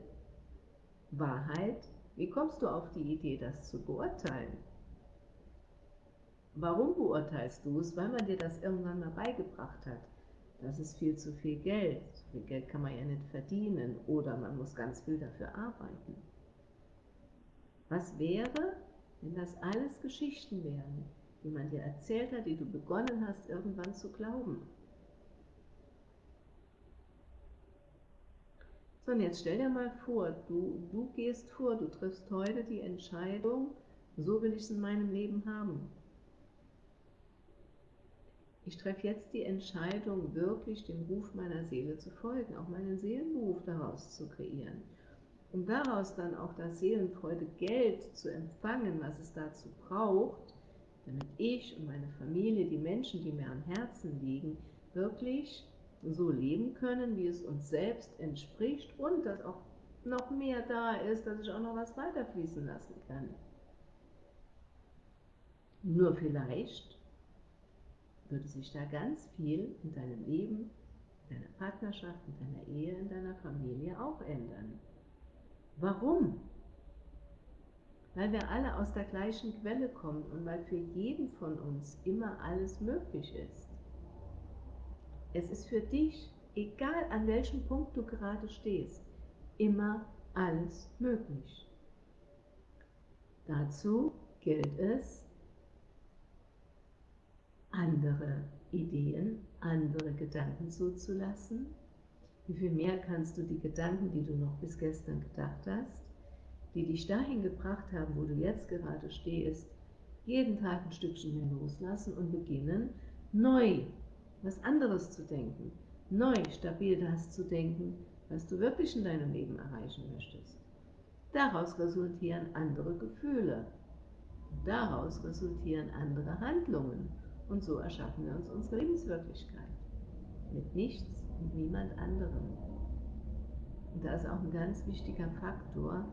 Wahrheit, wie kommst du auf die Idee, das zu beurteilen? Warum beurteilst du es? Weil man dir das irgendwann mal beigebracht hat. Das ist viel zu viel Geld. So viel Geld kann man ja nicht verdienen oder man muss ganz viel dafür arbeiten. Was wäre, wenn das alles Geschichten wären, die man dir erzählt hat, die du begonnen hast, irgendwann zu glauben? So, und jetzt stell dir mal vor, du, du gehst vor, du triffst heute die Entscheidung, so will ich es in meinem Leben haben. Ich treffe jetzt die Entscheidung, wirklich dem Ruf meiner Seele zu folgen, auch meinen Seelenberuf daraus zu kreieren. Um daraus dann auch das Seelenfreude Geld zu empfangen, was es dazu braucht, damit ich und meine Familie, die Menschen, die mir am Herzen liegen, wirklich so leben können, wie es uns selbst entspricht und dass auch noch mehr da ist, dass ich auch noch was weiterfließen lassen kann. Nur vielleicht würde sich da ganz viel in deinem Leben, in deiner Partnerschaft, in deiner Ehe, in deiner Familie auch ändern. Warum? Weil wir alle aus der gleichen Quelle kommen und weil für jeden von uns immer alles möglich ist. Es ist für dich, egal an welchem Punkt du gerade stehst, immer alles möglich. Dazu gilt es, andere Ideen, andere Gedanken zuzulassen. Wie viel mehr kannst du die Gedanken, die du noch bis gestern gedacht hast, die dich dahin gebracht haben, wo du jetzt gerade stehst, jeden Tag ein Stückchen mehr loslassen und beginnen, neu was anderes zu denken, neu stabil das zu denken, was du wirklich in deinem Leben erreichen möchtest. Daraus resultieren andere Gefühle. Daraus resultieren andere Handlungen. Und so erschaffen wir uns unsere Lebenswirklichkeit. Mit nichts und niemand anderem. Und da ist auch ein ganz wichtiger Faktor,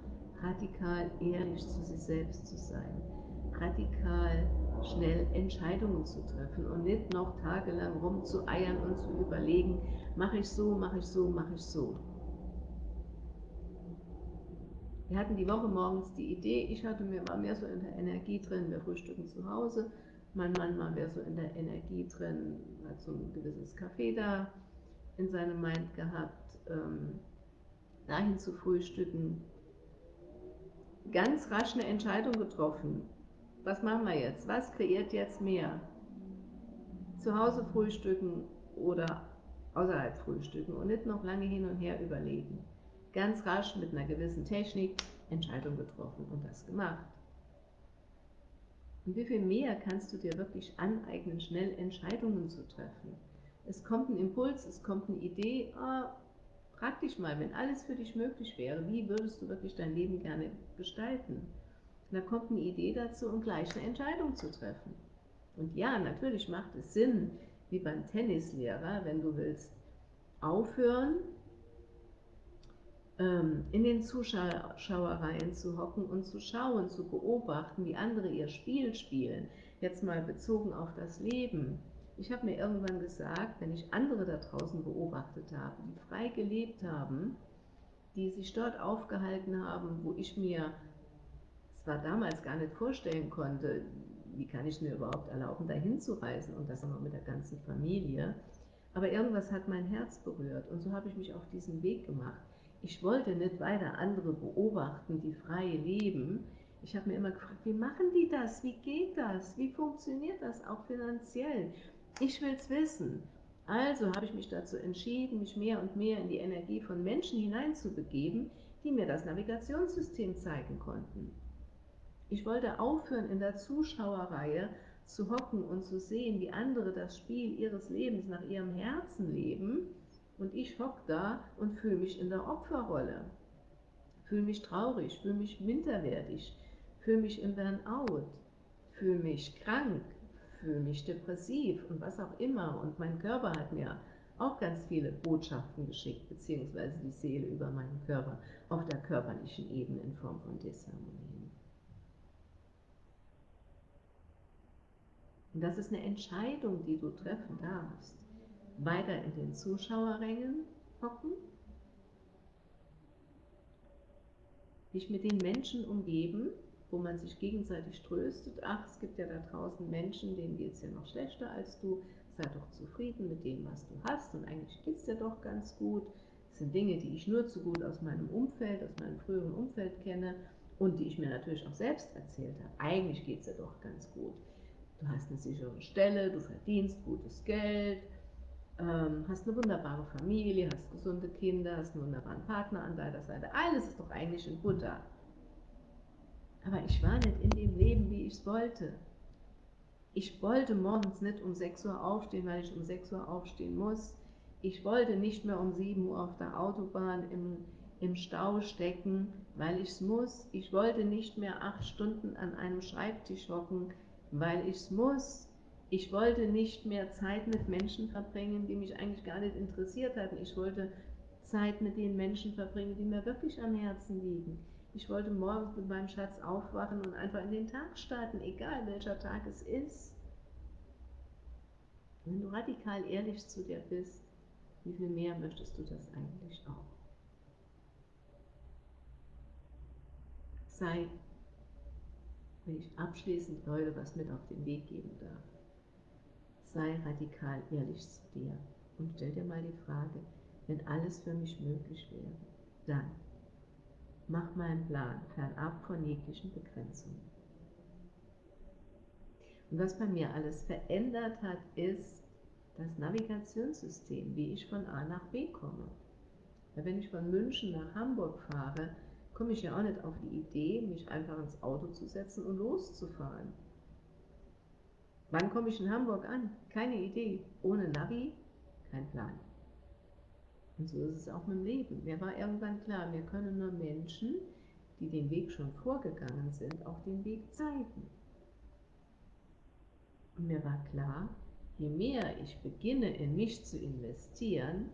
radikal ehrlich zu sich selbst zu sein. Radikal schnell Entscheidungen zu treffen und nicht noch tagelang rumzueiern und zu überlegen, mache ich so, mache ich so, mache ich so. Wir hatten die Woche morgens die Idee, ich hatte mir war mehr so in der Energie drin, wir frühstücken zu Hause, mein Mann war mehr so in der Energie drin, hat so ein gewisses Café da in seinem Mind gehabt, ähm, dahin zu frühstücken. Ganz rasch eine Entscheidung getroffen. Was machen wir jetzt? Was kreiert jetzt mehr? Zu Hause frühstücken oder außerhalb frühstücken und nicht noch lange hin und her überlegen. Ganz rasch mit einer gewissen Technik Entscheidung getroffen und das gemacht. Und wie viel mehr kannst du dir wirklich aneignen, schnell Entscheidungen zu treffen? Es kommt ein Impuls, es kommt eine Idee, oh, frag dich mal, wenn alles für dich möglich wäre, wie würdest du wirklich dein Leben gerne gestalten? Da kommt eine Idee dazu und gleich eine Entscheidung zu treffen. Und ja, natürlich macht es Sinn, wie beim Tennislehrer, wenn du willst, aufhören, ähm, in den Zuschauereien zu hocken und zu schauen, zu beobachten, wie andere ihr Spiel spielen. Jetzt mal bezogen auf das Leben. Ich habe mir irgendwann gesagt, wenn ich andere da draußen beobachtet habe, die frei gelebt haben, die sich dort aufgehalten haben, wo ich mir zwar damals gar nicht vorstellen konnte, wie kann ich mir überhaupt erlauben, dahin zu reisen und das auch noch mit der ganzen Familie, aber irgendwas hat mein Herz berührt und so habe ich mich auf diesen Weg gemacht. Ich wollte nicht weiter andere beobachten, die frei leben. Ich habe mir immer gefragt, wie machen die das? Wie geht das? Wie funktioniert das auch finanziell? Ich will es wissen. Also habe ich mich dazu entschieden, mich mehr und mehr in die Energie von Menschen hineinzubegeben, die mir das Navigationssystem zeigen konnten. Ich wollte aufhören, in der Zuschauerreihe zu hocken und zu sehen, wie andere das Spiel ihres Lebens nach ihrem Herzen leben und ich hock da und fühle mich in der Opferrolle, fühle mich traurig, fühle mich minderwertig, fühle mich im Burnout, fühle mich krank, fühle mich depressiv und was auch immer. Und mein Körper hat mir auch ganz viele Botschaften geschickt, beziehungsweise die Seele über meinen Körper auf der körperlichen Ebene in Form von Disharmonien. Und das ist eine Entscheidung, die du treffen darfst weiter in den Zuschauerrängen hocken, dich mit den Menschen umgeben, wo man sich gegenseitig tröstet. Ach, es gibt ja da draußen Menschen, denen geht es ja noch schlechter als du. Sei doch zufrieden mit dem, was du hast und eigentlich geht es dir doch ganz gut. Das sind Dinge, die ich nur zu gut aus meinem Umfeld, aus meinem früheren Umfeld kenne und die ich mir natürlich auch selbst erzählt habe. Eigentlich geht es dir doch ganz gut. Du hast eine sichere Stelle, du verdienst gutes Geld, ähm, hast eine wunderbare Familie, hast gesunde Kinder, hast einen wunderbaren Partner an deiner Seite. Alles ist doch eigentlich in Butter. Aber ich war nicht in dem Leben, wie ich es wollte. Ich wollte morgens nicht um 6 Uhr aufstehen, weil ich um 6 Uhr aufstehen muss. Ich wollte nicht mehr um 7 Uhr auf der Autobahn im, im Stau stecken, weil ich es muss. Ich wollte nicht mehr acht Stunden an einem Schreibtisch hocken, weil ich es muss. Ich wollte nicht mehr Zeit mit Menschen verbringen, die mich eigentlich gar nicht interessiert hatten. Ich wollte Zeit mit den Menschen verbringen, die mir wirklich am Herzen liegen. Ich wollte morgens mit meinem Schatz aufwachen und einfach in den Tag starten, egal welcher Tag es ist. Wenn du radikal ehrlich zu dir bist, wie viel mehr möchtest du das eigentlich auch? Sei, wenn ich abschließend Leute was mit auf den Weg geben darf sei radikal ehrlich zu dir und stell dir mal die Frage, wenn alles für mich möglich wäre, dann mach meinen Plan fernab von jeglichen Begrenzungen. Und was bei mir alles verändert hat, ist das Navigationssystem, wie ich von A nach B komme. Wenn ich von München nach Hamburg fahre, komme ich ja auch nicht auf die Idee, mich einfach ins Auto zu setzen und loszufahren. Wann komme ich in Hamburg an? Keine Idee. Ohne Navi, kein Plan. Und so ist es auch mit dem Leben. Mir war irgendwann klar, mir können nur Menschen, die den Weg schon vorgegangen sind, auch den Weg zeigen. Und mir war klar, je mehr ich beginne, in mich zu investieren,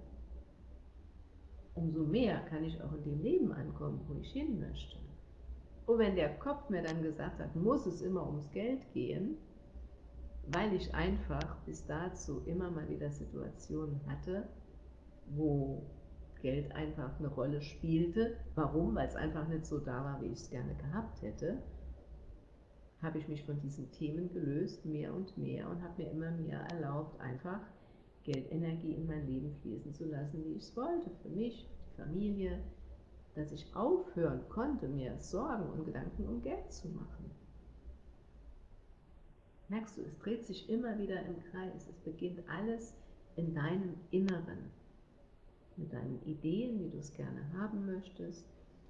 umso mehr kann ich auch in dem Leben ankommen, wo ich hin möchte. Und wenn der Kopf mir dann gesagt hat, muss es immer ums Geld gehen, weil ich einfach bis dazu immer mal wieder Situationen hatte, wo Geld einfach eine Rolle spielte. Warum? Weil es einfach nicht so da war, wie ich es gerne gehabt hätte habe ich mich von diesen Themen gelöst, mehr und mehr, und habe mir immer mehr erlaubt, einfach Geldenergie in mein Leben fließen zu lassen, wie ich es wollte, für mich, die Familie, dass ich aufhören konnte, mir Sorgen und Gedanken um Geld zu machen. Merkst du, es dreht sich immer wieder im Kreis, es beginnt alles in deinem Inneren, mit deinen Ideen, wie du es gerne haben möchtest,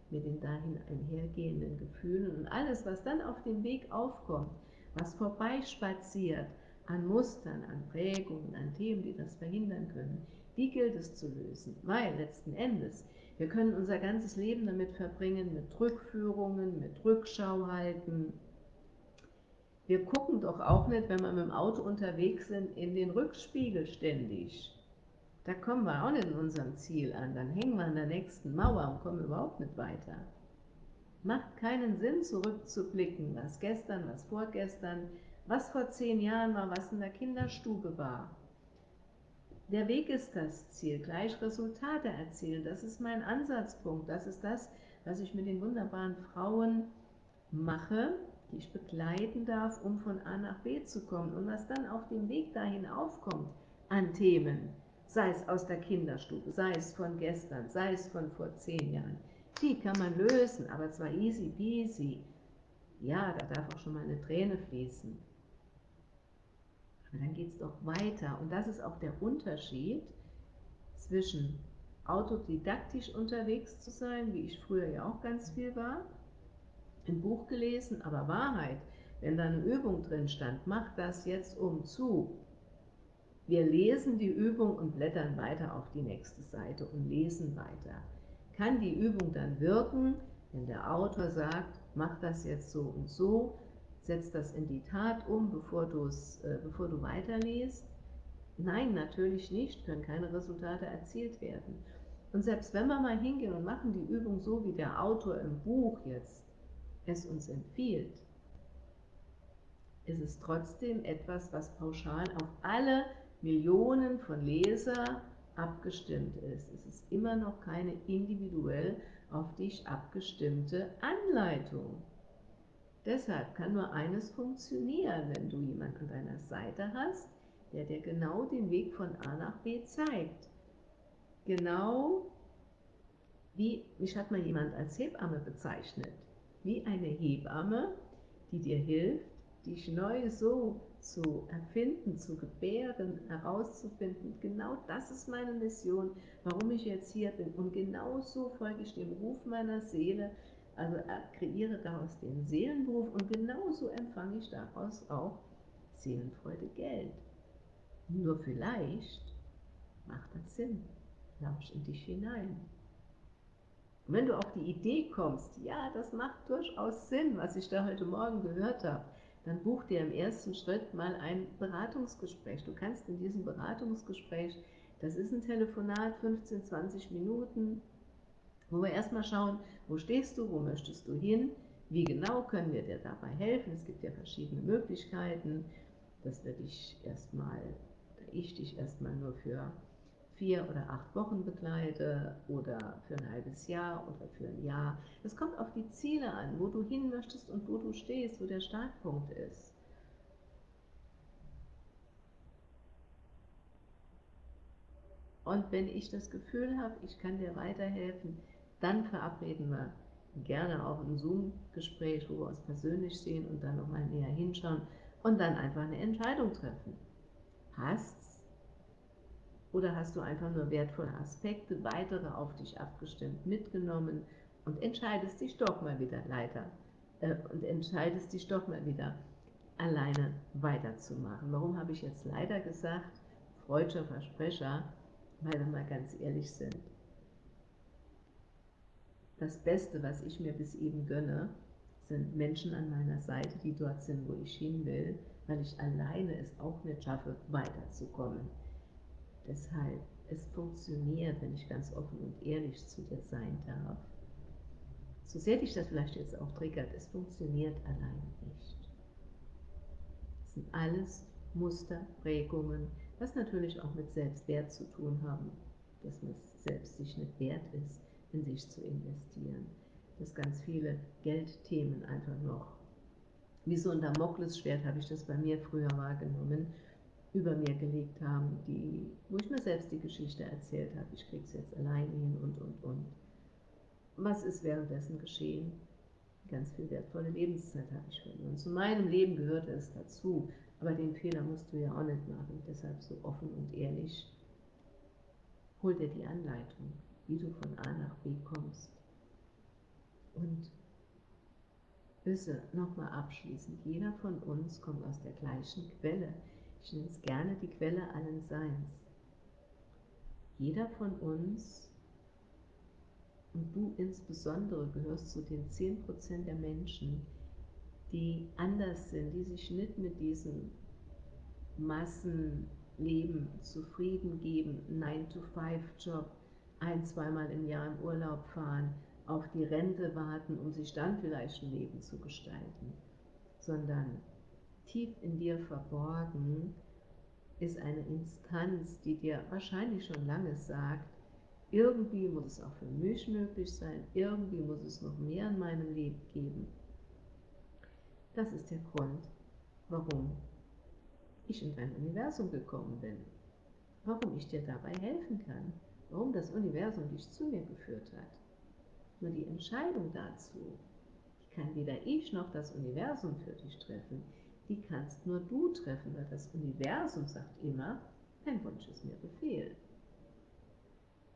mit den dahin einhergehenden Gefühlen und alles, was dann auf dem Weg aufkommt, was vorbeispaziert an Mustern, an Prägungen, an Themen, die das verhindern können, die gilt es zu lösen, weil letzten Endes, wir können unser ganzes Leben damit verbringen, mit Rückführungen, mit Rückschau halten. Wir gucken doch auch nicht, wenn wir mit dem Auto unterwegs sind, in den Rückspiegel ständig. Da kommen wir auch nicht in unserem Ziel an. Dann hängen wir an der nächsten Mauer und kommen überhaupt nicht weiter. Macht keinen Sinn, zurückzublicken, was gestern, was vorgestern, was vor zehn Jahren war, was in der Kinderstube war. Der Weg ist das Ziel, gleich Resultate erzielen. Das ist mein Ansatzpunkt. Das ist das, was ich mit den wunderbaren Frauen mache, die ich begleiten darf, um von A nach B zu kommen. Und was dann auf dem Weg dahin aufkommt an Themen, sei es aus der Kinderstube, sei es von gestern, sei es von vor zehn Jahren. Die kann man lösen, aber zwar easy peasy. Ja, da darf auch schon mal eine Träne fließen. Aber dann geht es doch weiter. Und das ist auch der Unterschied zwischen autodidaktisch unterwegs zu sein, wie ich früher ja auch ganz viel war, ein Buch gelesen, aber Wahrheit, wenn da eine Übung drin stand, mach das jetzt um zu, wir lesen die Übung und blättern weiter auf die nächste Seite und lesen weiter. Kann die Übung dann wirken, wenn der Autor sagt, mach das jetzt so und so, setz das in die Tat um, bevor, äh, bevor du weiterliest? Nein, natürlich nicht, können keine Resultate erzielt werden. Und selbst wenn wir mal hingehen und machen die Übung so, wie der Autor im Buch jetzt es uns empfiehlt, ist es trotzdem etwas, was pauschal auf alle Millionen von Leser abgestimmt ist. Es ist immer noch keine individuell auf dich abgestimmte Anleitung. Deshalb kann nur eines funktionieren, wenn du jemanden an deiner Seite hast, der dir genau den Weg von A nach B zeigt. Genau wie, mich hat mal jemand als Hebamme bezeichnet, wie eine Hebamme, die dir hilft, dich neu so zu erfinden, zu gebären, herauszufinden. Genau das ist meine Mission, warum ich jetzt hier bin. Und genau so folge ich dem Ruf meiner Seele, also kreiere daraus den Seelenberuf und genauso empfange ich daraus auch Seelenfreude Geld. Nur vielleicht macht das Sinn. Lausch in dich hinein. Und wenn du auf die Idee kommst, ja, das macht durchaus Sinn, was ich da heute Morgen gehört habe, dann buch dir im ersten Schritt mal ein Beratungsgespräch. Du kannst in diesem Beratungsgespräch, das ist ein Telefonat, 15, 20 Minuten, wo wir erstmal schauen, wo stehst du, wo möchtest du hin, wie genau können wir dir dabei helfen. Es gibt ja verschiedene Möglichkeiten, dass wir dich erstmal, ich dich erstmal nur für vier oder acht Wochen begleite oder für ein halbes Jahr oder für ein Jahr. Es kommt auf die Ziele an, wo du hin möchtest und wo du stehst, wo der Startpunkt ist. Und wenn ich das Gefühl habe, ich kann dir weiterhelfen, dann verabreden wir gerne auch ein Zoom-Gespräch, wo wir uns persönlich sehen und dann nochmal näher hinschauen und dann einfach eine Entscheidung treffen. Passt oder hast du einfach nur wertvolle Aspekte, weitere auf dich abgestimmt mitgenommen und entscheidest dich doch mal wieder leider äh, und entscheidest dich doch mal wieder alleine weiterzumachen. Warum habe ich jetzt leider gesagt, freudscher Versprecher, weil wir mal ganz ehrlich sind. Das Beste, was ich mir bis eben gönne, sind Menschen an meiner Seite, die dort sind, wo ich hin will, weil ich alleine es auch nicht schaffe, weiterzukommen. Deshalb, es funktioniert, wenn ich ganz offen und ehrlich zu dir sein darf. So sehr dich das vielleicht jetzt auch triggert, es funktioniert allein nicht. Es sind alles Muster, Prägungen, was natürlich auch mit Selbstwert zu tun haben, dass man selbst sich nicht wert ist, in sich zu investieren. Dass ganz viele Geldthemen einfach noch, wie so ein Damoklesschwert habe ich das bei mir früher wahrgenommen, über mir gelegt haben, die, wo ich mir selbst die Geschichte erzählt habe, ich kriege es jetzt alleine hin und, und, und. Was ist währenddessen geschehen? Ganz viel wertvolle Lebenszeit habe ich verloren. Zu meinem Leben gehörte es dazu, aber den Fehler musst du ja auch nicht machen. Deshalb so offen und ehrlich, hol dir die Anleitung, wie du von A nach B kommst. Und wisse, nochmal abschließend, jeder von uns kommt aus der gleichen Quelle. Ich nenne es gerne die Quelle allen Seins. Jeder von uns, und du insbesondere, gehörst zu den 10% der Menschen, die anders sind, die sich nicht mit diesem Massenleben zufrieden geben, 9-to-5-Job, ein-, zweimal im Jahr im Urlaub fahren, auf die Rente warten, um sich dann vielleicht ein Leben zu gestalten, sondern tief in dir verborgen ist eine Instanz, die dir wahrscheinlich schon lange sagt, irgendwie muss es auch für mich möglich sein, irgendwie muss es noch mehr in meinem Leben geben. Das ist der Grund, warum ich in dein Universum gekommen bin, warum ich dir dabei helfen kann, warum das Universum dich zu mir geführt hat. Nur die Entscheidung dazu, die kann weder ich noch das Universum für dich treffen, die kannst nur du treffen, weil das Universum sagt immer, dein Wunsch ist mir Befehl.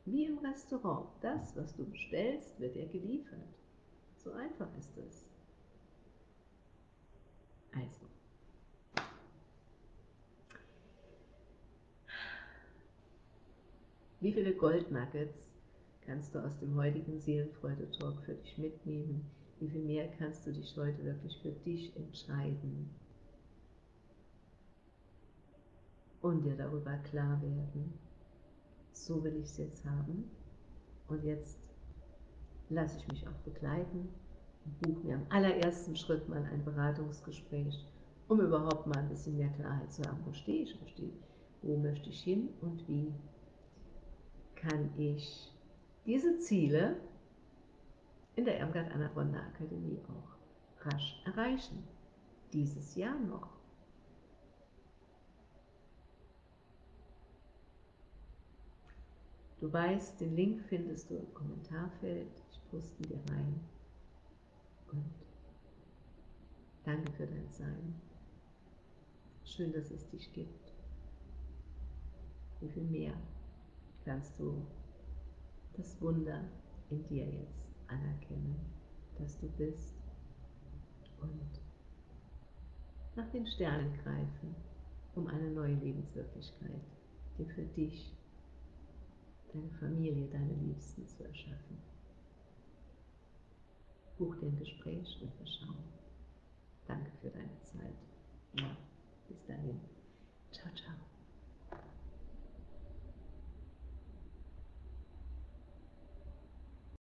Wie im Restaurant, das, was du bestellst, wird dir geliefert. So einfach ist es. Also, wie viele Goldnuggets kannst du aus dem heutigen Seelenfreude-Talk für dich mitnehmen? Wie viel mehr kannst du dich heute wirklich für dich entscheiden? Und dir darüber klar werden, so will ich es jetzt haben. Und jetzt lasse ich mich auch begleiten buche mir im allerersten Schritt mal ein Beratungsgespräch, um überhaupt mal ein bisschen mehr Klarheit zu haben, wo stehe ich, wo, stehe, wo möchte ich hin und wie kann ich diese Ziele in der Irmgard Anna Bonner Akademie auch rasch erreichen. Dieses Jahr noch. Du weißt, den Link findest du im Kommentarfeld. Ich poste dir rein. Und danke für dein Sein. Schön, dass es dich gibt. Wie viel mehr kannst du das Wunder in dir jetzt anerkennen, dass du bist und nach den Sternen greifen, um eine neue Lebenswirklichkeit, dir für dich, deine Familie, deine Liebsten zu erschaffen. Buch dir ein Gespräch und wir schauen. Danke für deine Zeit. Ja, bis dahin. Ciao, ciao.